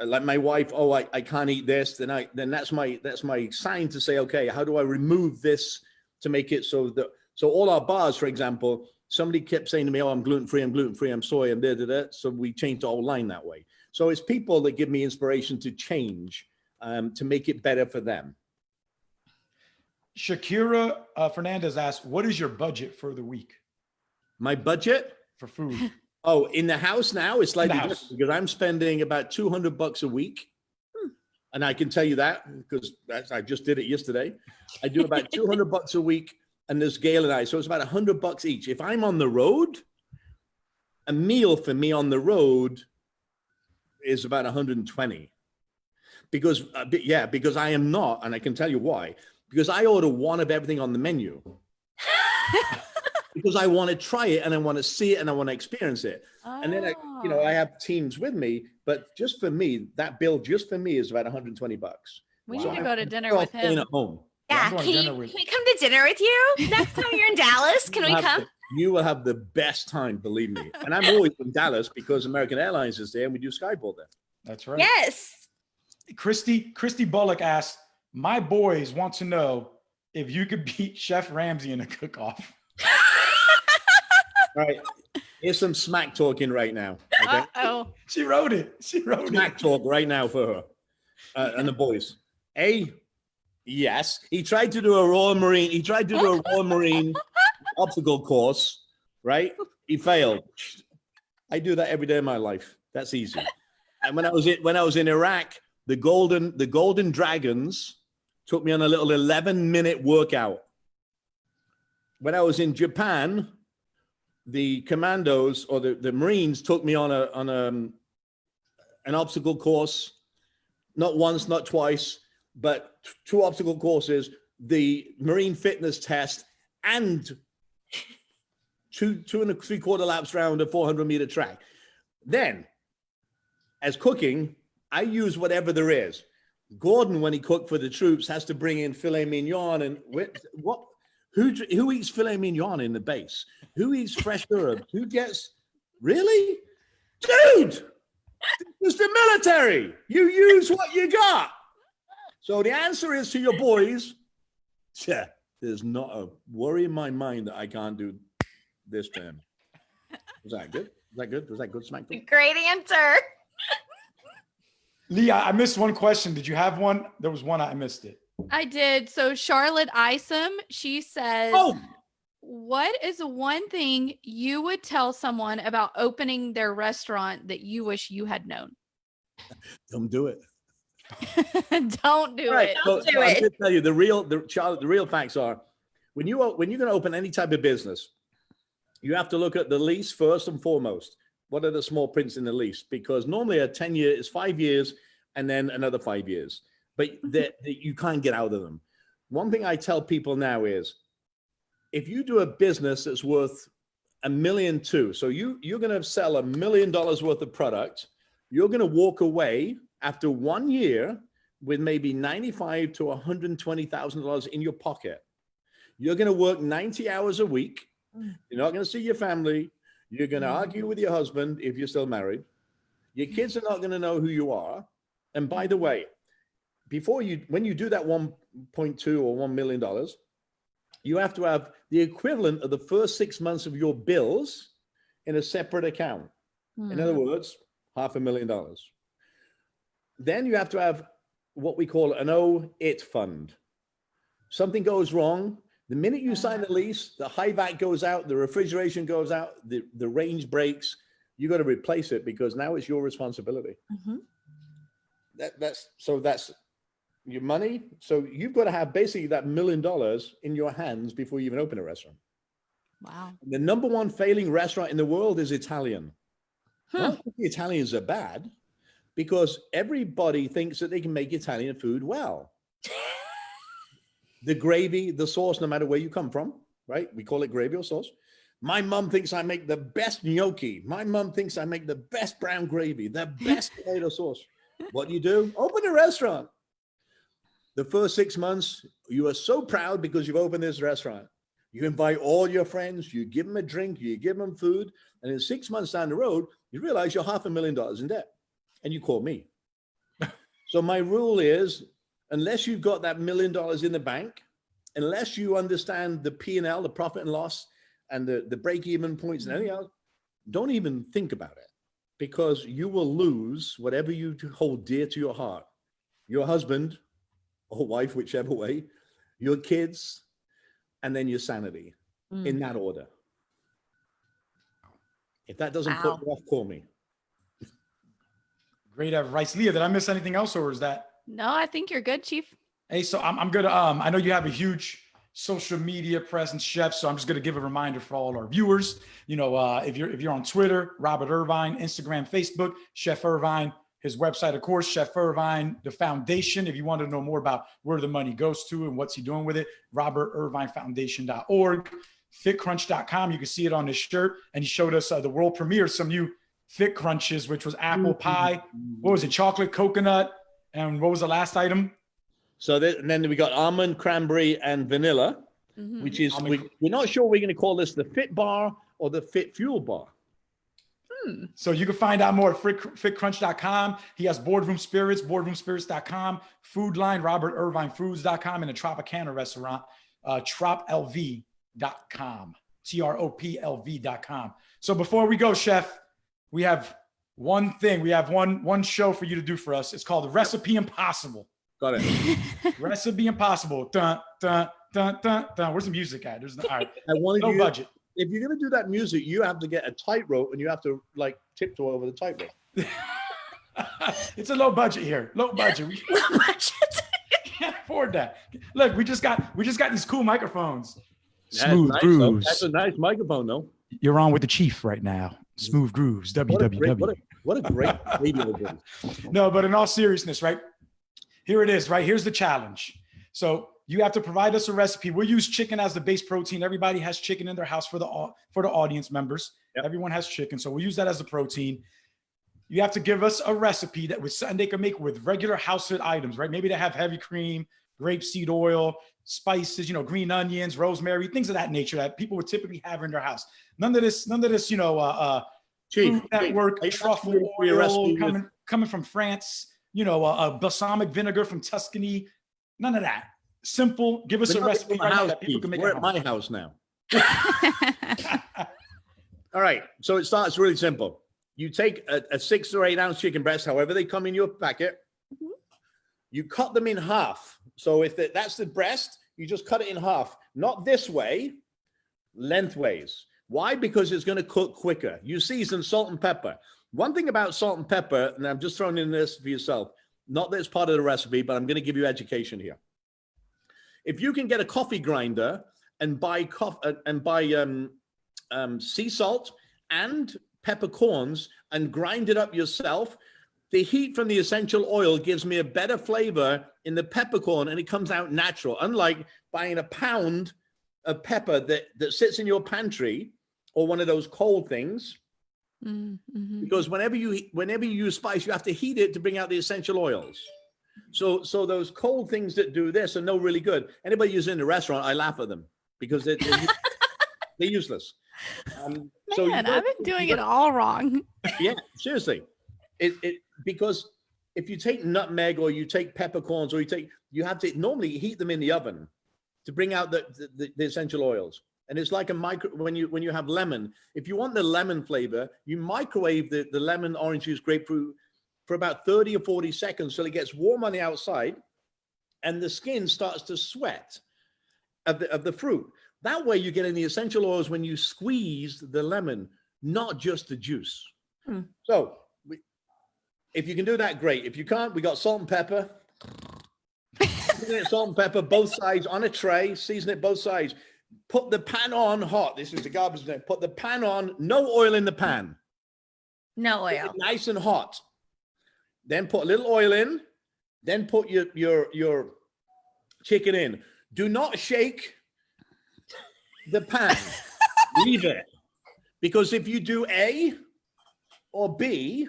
uh, like my wife, oh, I, I can't eat this, then I then that's my that's my sign to say, okay, how do I remove this to make it so that so all our bars, for example, somebody kept saying to me, oh, I'm gluten free, I'm gluten free, I'm soy, I'm da da da. So we changed the whole line that way. So it's people that give me inspiration to change, um, to make it better for them. Shakira uh, Fernandez asks, "What is your budget for the week My budget, for food?" oh, in the house now, it's slightly house. different because I'm spending about 200 bucks a week. And I can tell you that because I just did it yesterday. I do about 200 bucks a week and there's Gail and I. So it's about 100 bucks each. If I'm on the road, a meal for me on the road is about 120 because uh, be- yeah because i am not and i can tell you why because i order one of everything on the menu because i want to try it and i want to see it and i want to experience it and then I, you know Oh. i ah. have teams with me but just for me that bill just for me is about 120 bucks we Wow. need to go to dinner with him. at home Yeah, Yeah, can, you, with- can we come to dinner with you next time you're in Dallas? Can we come? the- you will have the best time believe me and i'm always in dallas because american airlines is there and we do skyboard there That's right. Yes. Christy Christy Bullock asks, "My boys want to know if you could beat Chef Ramsay in a cook-off." All right here's some smack talking right now okay Oh, She wrote it. She wrote smack it. talk right now for her uh, and the boys. A, yes, he tried to do a Royal Marine. He tried to do a Royal Marine obstacle course, right? He failed. I do that every day of my life. That's easy. And when I was in, when I was in Iraq, the golden the golden dragons took me on a little 11 minute workout. When I was in Japan, the commandos or the, the Marines took me on a, on a, an obstacle course, not once, not twice, but two obstacle courses, the Marine fitness test and two, two and a three quarter laps round a 400 meter track. Then as cooking, I use whatever there is. Gordon, when he cooked for the troops, has to bring in filet mignon and wh- what? Who who eats filet mignon in the base? Who eats fresh herbs? Who gets really, dude? It's the military. You use what you got. So the answer is to your boys. Yeah, there's not a worry in my mind that I can't do this term. Was that good? Was that good? Was that good smack? Great answer. Lee, I I missed one question. Did you have one? There was one. I missed it. I did. So Charlotte Isom, she says, Oh, What is one thing you would tell someone about opening their restaurant that you wish you had known? don't do it. Don't do Right. it. Don't do so I'm it. gonna tell you the real, the Charlotte, the real facts are when you o- when you're going to open any type of business, you have to look at the lease first and foremost. What are the small prints in the lease? Because normally a 10 year is five years and then another five years, but that that you can't get out of them. One thing I tell people now is if you do a business that's worth a million two, so you you're going to sell a million dollars worth of product, you're going to walk away after one year with maybe 95 to 120,000 dollars in your pocket. You're going to work 90 hours a week. Mm. You're not going to see your family. You're going to Mm. argue with your husband if you're still married. Your kids are not going to know who you are. And by the way, before you when you do that 1.2 or 1 million dollars, you have to have the equivalent of the first 6 months of your bills in a separate account. In other words, half a million dollars. Then you have to have what we call an O it fund. Something goes wrong. The minute you sign the lease, the HVAC goes out, the refrigeration goes out, the, the range breaks. You got to replace it because now it's your responsibility. Mhm. That, that's so that's your money. So you've got to have basically that million dollars in your hands before you even open a restaurant. Wow. The number one failing restaurant in the world is Italian. Hmm. Not the Italians are bad, because everybody thinks that they can make Italian food well. the gravy, the sauce, no matter where you come from, right? We call it gravy or sauce. My mom thinks I make the best gnocchi. My mom thinks I make the best brown gravy, the best tomato sauce. What do you do? Open a restaurant. The first six months, you are so proud because you've opened this restaurant. You invite all your friends, you give them a drink, you give them food, and in six months down the road, you realize you're half a million dollars in debt, and you call me. so my rule is, unless you've got that million dollars in the bank, unless you understand the P and L, the profit and loss, and the the break even points and anything else, don't even think about it, because you will lose whatever you hold dear to your heart, your husband or wife, whichever way, your kids, and then your sanity Mm. in that order. If that doesn't Wow. put you off, call me. Great advice, Leah. Did I miss anything else, or is that? No, I think you're good, Chief. Hey, so I'm, I'm gonna. Um, I know you have a huge social media presence, chef. So I'm just gonna give a reminder for all our viewers. You know, uh, if you're if you're on Twitter, Robert Irvine, Instagram, Facebook, Chef Irvine. His website, of course, Chef Irvine, the foundation. If you want to know more about where the money goes to and what's he doing with it, robertirvinefoundation.org, fitcrunch.com. You can see it on his shirt. And he showed us uh, the world premiere, some new fit crunches, which was apple pie. What was it? Chocolate, coconut. And what was the last item? So then, and then we got almond, cranberry, and vanilla, Mhm. which is Almond we, we're not sure we're going to call this the fit bar or the fit fuel bar. Hmm. So you can find out more at fitcrunch.com. He has boardroom spirits, boardroomspirits.com, food line, robertirvinefoods.com, and a Tropicana restaurant, uh, troplv.com, T-R-O-P-L-V.com. So before we go, chef, we have one thing. We have one, one show for you to do for us. It's called Recipe Impossible. Got it. Recipe Impossible. Dun, dun, dun, dun, dun. Where's the music at? There's no, all right. I wanted no you, budget. If you're going to do that music, you have to get a tightrope and you have to like tiptoe over the tightrope. it's a low budget here. Low budget. We Budget. can't afford that. Look, we just got we just got these cool microphones. That's Smooth nice, though. grooves. That's a nice microphone, though. You're on with the chief right now. Smooth grooves. What a great, what a, what a great radio voice. No, but in all seriousness, right? Here it is, right? Here's the challenge. So you have to provide us a recipe. We'll use chicken as the base protein. Everybody has chicken in their house for the for the audience members. Yep. Everyone has chicken, so we'll use that as the protein. You have to give us a recipe that with something they can make with regular household items, right? Maybe they have heavy cream, grapeseed oil, spices, you know, green onions, rosemary, things of that nature that people would typically have in their house. None of this, none of this, you know, uh, uh, Chief, Food Network truffle asking your recipe oil coming coming from France. You know, uh, uh, balsamic vinegar from Tuscany. None of that. Simple. Give us We're a recipe right house, that people can make. We're at at home. my house now. All right. So it starts really simple. You take a, a six or eight ounce chicken breast, however they come in your packet. Mhm. You cut them in half. So if the, that's the breast, you just cut it in half. Not this way, lengthways. Why? Because it's going to cook quicker. You season salt and pepper. One thing about salt and pepper, and I'm just throwing in this for yourself, not that it's part of the recipe, but I'm going to give you education here. If you can get a coffee grinder and buy coffee and buy um, um, sea salt and peppercorns and grind it up yourself, the heat from the essential oil gives me a better flavor in the peppercorn and it comes out natural. Unlike buying a pound of pepper that, that sits in your pantry or one of those cold things, Mm, mhm. because whenever you whenever you use spice, you have to heat it to bring out the essential oils. So so those cold things that do this are no really good. Anybody who's in the restaurant, I laugh at them because they're they're, u- they're useless. Um, so Man, gotta- I've been doing it all wrong. yeah, seriously. It it because if you take nutmeg or you take peppercorns or you take you have to normally heat them in the oven to bring out the the, the, the essential oils. And it's like a micro when you when you have lemon. If you want the lemon flavor, you microwave the, the lemon, orange juice, grapefruit for about 30 or 40 seconds till it gets warm on the outside and the skin starts to sweat of the, of the fruit. That way you're getting the essential oils when you squeeze the lemon, not just the juice. Hmm. So we, if you can do that, great. If you can't, we got salt and pepper. Salt and pepper, both sides on a tray, season it both sides. Put the pan on hot. This is the garbage. Put the pan on, no oil in the pan. No oil. nice and hot. Then put a little oil in. Then put your your your chicken in. Do not shake the pan. Leave it. Because if you do A or B,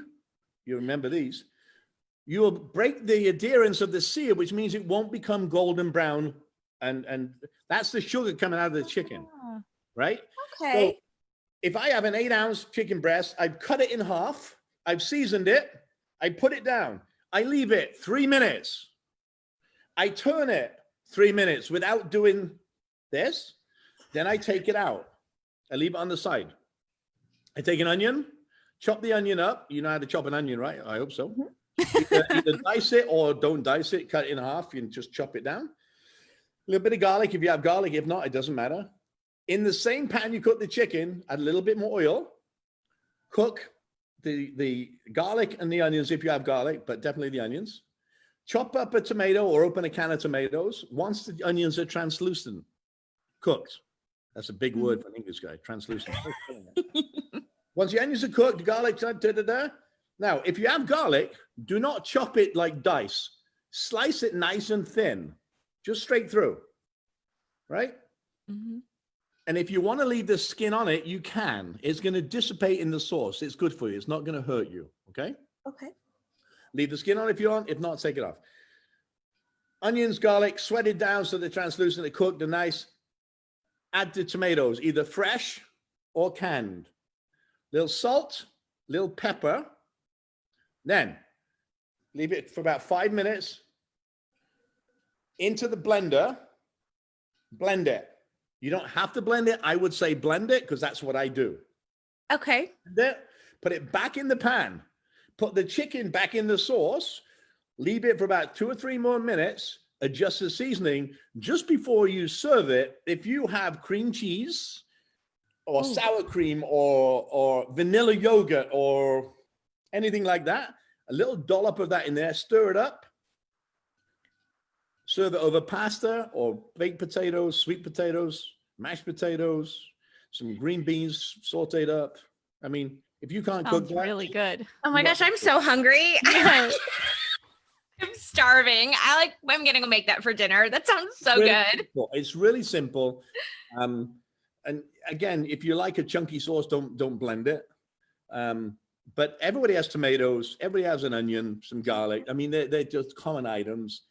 you remember these, you will break the adherence of the sear, which means it won't become golden brown. And and that's the sugar coming out of the chicken, Ah, right? Okay. if I have an eight ounce chicken breast, I've cut it in half, I've seasoned it, I put it down, I leave it three minutes, I turn it three minutes without doing this, then I take it out, I leave it on the side. I take an onion, chop the onion up. You know how to chop an onion, right? I hope so. Mm-hmm. either, either dice it or don't dice it, cut it in half, and just chop it down. A little bit of garlic if you have garlic. If not, it doesn't matter. In the same pan you cook the chicken, add a little bit more oil. Cook the, the garlic and the onions if you have garlic, but definitely the onions. Chop up a tomato or open a can of tomatoes. Once the onions are translucent, cooked. That's a big word for an English guy, translucent. Once the onions are cooked, the garlic, da, da, da, da. Now, if you have garlic, do not chop it like dice. Slice it nice and thin, just straight through, right? Mhm. And if you want to leave the skin on it, you can. It's going to dissipate in the sauce. It's good for you. It's not going to hurt you. Okay. Okay. Leave the skin on if you want. If not, take it off. Onions, garlic, sweated down so they're translucent, they're cooked, they're nice. Add the tomatoes, either fresh or canned. Little salt, little pepper. Then leave it for about five minutes. Into the blender. Blend it. You don't have to blend it. I would say blend it because that's what I do Okay. put it back in the pan, put the chicken back in the sauce, leave it for about two or three more minutes, adjust the seasoning just before you serve it. If you have cream cheese or Ooh. sour cream or, or vanilla yogurt or anything like that, a little dollop of that in there, stir it up. Serve it over pasta or baked potatoes, sweet potatoes, mashed potatoes, some green beans sauteed up. I mean, if you can't cook that, really good. Oh my gosh, I'm so hungry. Yeah. I'm starving. I like I'm gonna go make that for dinner. That sounds so really good. simple. It's really simple. Um, and again, if you like a chunky sauce, don't don't blend it. Um, but everybody has tomatoes. Everybody has an onion, some garlic. I mean, they're, they're just common items.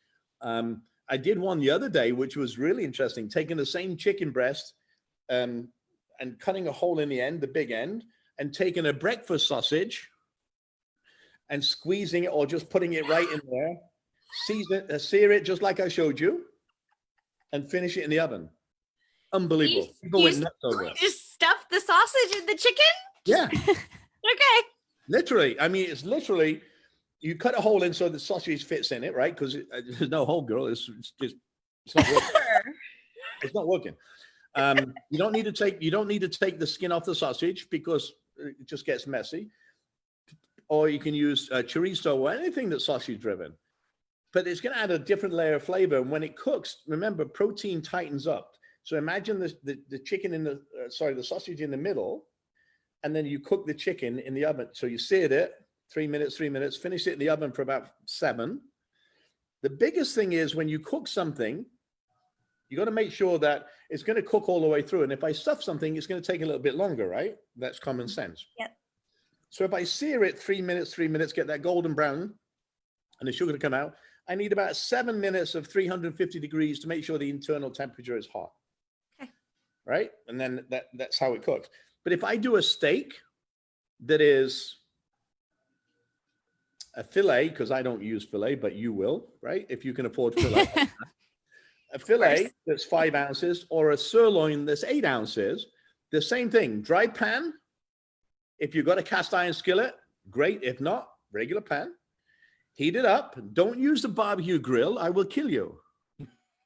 Um, I did one the other day, which was really interesting. Taking the same chicken breast um, and cutting a hole in the end, the big end, and taking a breakfast sausage and squeezing it or just putting it right in there, season, uh, sear it just like I showed you, and finish it in the oven. Unbelievable. You- People you went nuts over it. Just stuff the sausage in the chicken. Yeah, Okay. literally. I mean, it's literally, you cut a hole in so the sausage fits in it, right? Because there's no hole, girl. It's, it's just, it's not working. It's not working. Um, you don't need to take you don't need to take the skin off the sausage because it just gets messy. Or you can use uh, chorizo or anything that's sausage driven, but it's going to add a different layer of flavor. And when it cooks, remember protein tightens up. So imagine the the, the chicken in the uh, sorry the sausage in the middle, and then you cook the chicken in the oven. So you seared it three minutes, three minutes, finish it in the oven for about seven. The biggest thing is when you cook something, you got to make sure that it's going to cook all the way through. And if I stuff something, it's going to take a little bit longer, right? That's common mm-hmm. sense. Yep. So if I sear it three minutes, three minutes, get that golden brown and the sugar to come out, I need about seven minutes of 350 degrees to make sure the internal temperature is hot. Okay. Right? And then that, that's how it cooks. But if I do a steak that is a fillet, because I don't use fillet, but you will, right? If you can afford fillet. a fillet that's five ounces or a sirloin that's eight ounces, the same thing, dry pan. If you've got a cast iron skillet, great. If not, regular pan. Heat it up. Don't use the barbecue grill. I will kill you.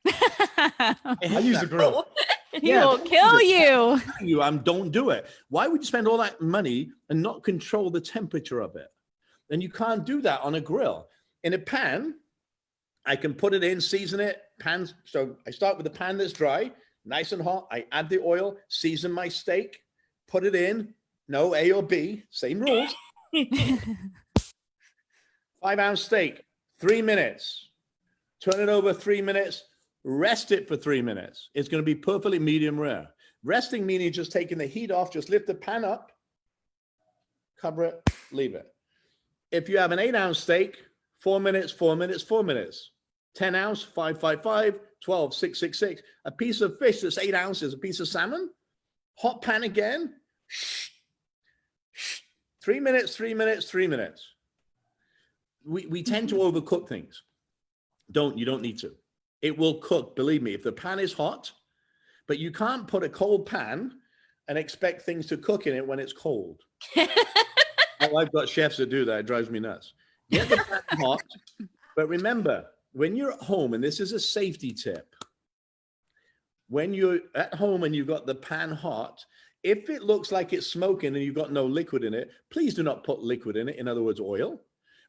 I use the grill. he Yeah, will kill do you. You um, don't do it. Why would you spend all that money and not control the temperature of it? And you can't do that on a grill. In a pan, I can put it in, season it, pans. So I start with a pan that's dry, nice and hot. I add the oil, season my steak, put it in. No A or B, same rules. Five ounce steak, three minutes. Turn it over three minutes. Rest it for three minutes. It's going to be perfectly medium rare. Resting meaning just taking the heat off, just lift the pan up, cover it, leave it. If you have an eight ounce steak, four minutes, four minutes, four minutes. 10 ounce, 555, 12, 666. A piece of fish that's eight ounces, a piece of salmon, hot pan again. Shh, shh. Three minutes, three minutes, three minutes. We, we tend to mm-hmm. overcook things. Don't, you don't need to. It will cook, believe me. If the pan is hot, but you can't put a cold pan and expect things to cook in it when it's cold. Oh, I've got chefs that do that. It drives me nuts. Get the pan hot, but remember, when you're at home, and this is a safety tip, when you're at home and you've got the pan hot, if it looks like it's smoking and you've got no liquid in it, please do not put liquid in it. In other words, oil.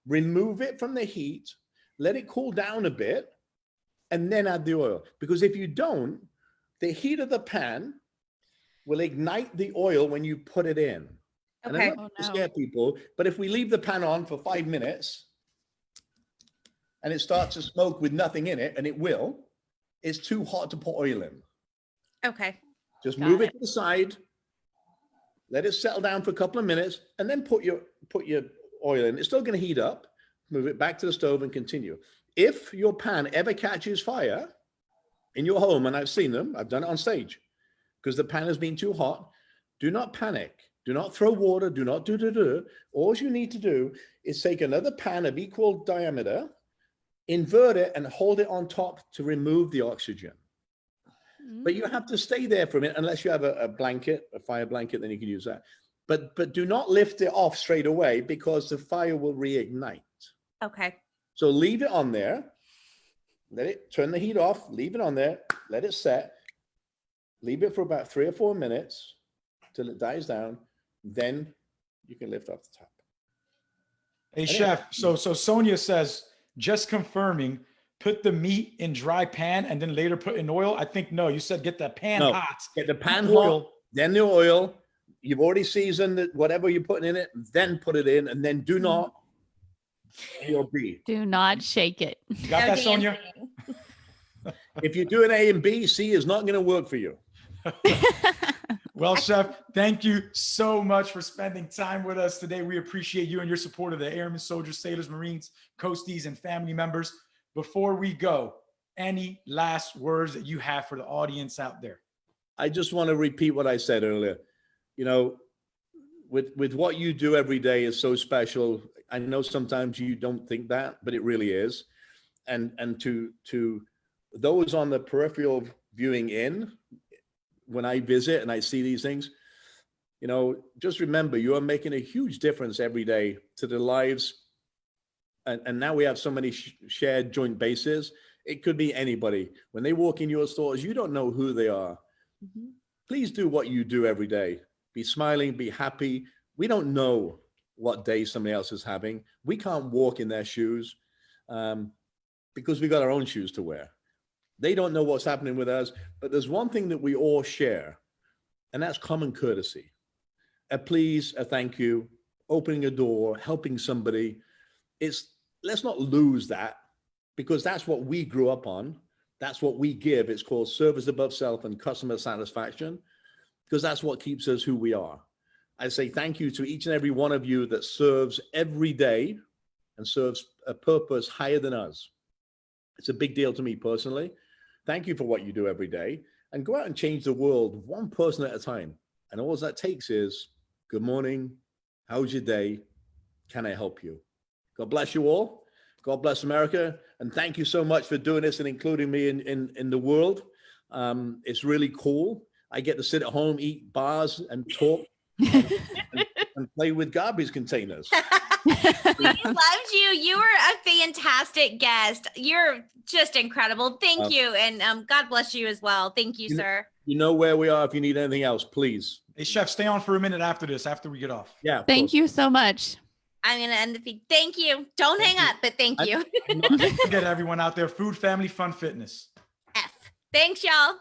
Remove it from the heat, let it cool down a bit, and then add the oil. Because if you don't, the heat of the pan will ignite the oil when you put it in. And Okay. I'm not Oh, to no. scare people, but if we leave the pan on for five minutes and it starts to smoke with nothing in it, and it will, it's too hot to put oil in. Okay. Just Got move it. it. to the side, let it settle down for a couple of minutes, and then put your put your oil in. It's still going to heat up. Move it back to the stove and continue. If your pan ever catches fire in your home, and I've seen them, I've done it on stage, because the pan has been too hot. Do not panic. Do not throw water. Do not do do do. All you need to do is take another pan of equal diameter, invert it, and hold it on top to remove the oxygen. But you have to mm. stay there for a minute unless you have a, a blanket, a fire blanket, then you can use that. But but do not lift it off straight away because the fire will reignite. Okay. So leave it on there. Let it turn the heat off, leave it on there, let it set. Leave it for about three or four minutes till it dies down. Then you can lift off the top. Hey Anyway. chef, so so Sonia says, just confirming, put the meat in dry pan and then later put in oil? I think no. You said get the pan No. hot. Get the pan Oil. hot, then the oil. You've already seasoned it, whatever you're putting in it, then put it in, and then do mm-hmm. not A or B. Do not shake it. You got No that, Sonia? If you do doing A and B, C is not going to work for you. Well, Chef, thank you so much for spending time with us today. We appreciate you and your support of the Airmen, Soldiers, Sailors, Marines, Coasties, and family members. Before we go, any last words that you have for the audience out there? I just want to repeat what I said earlier. You know, with with what you do every day is so special. I know sometimes you don't think that, but it really is. And and to to those on the peripheral viewing in, when I visit and I see these things, you know, just remember you are making a huge difference every day to the lives. And, and now we have so many sh- shared joint bases. It could be anybody. When they walk in your stores, you don't know who they are please do what you do every day. Be smiling, be happy. We don't know what day somebody else is having. We can't walk in their shoes um, because we got our own shoes to wear. They don't know what's happening with us, but there's one thing that we all share, and that's common courtesy. A please, a thank you, opening a door, helping somebody. It's let's not lose that because that's what we grew up on. That's what we give. It's called service above self and customer satisfaction because that's what keeps us who we are. I say thank you to each and every one of you that serves every day and serves a purpose higher than us. It's a big deal to me personally. Thank you for what you do every day and go out and change the world one person at a time. And all that takes is good morning. How's your day? Can I help you? God bless you all. God bless America. And thank you so much for doing this and including me in, in, in the world. Um, it's really cool. I get to sit at home, eat bars and talk and play with garbage containers. we loved you. You were a fantastic guest. You're just incredible. Thank Uh, you. And um, God bless you as well. Thank you, You know- sir. You know where we are if you need anything else, please. Hey, Chef, stay on for a minute after this, after we get off. Yeah. of Thank course. you so much. I'm going to end the feed. Thank you. Don't Thank hang you. up, but thank I- you. Don't everyone out there, food, family, fun, fitness. F. Thanks, y'all.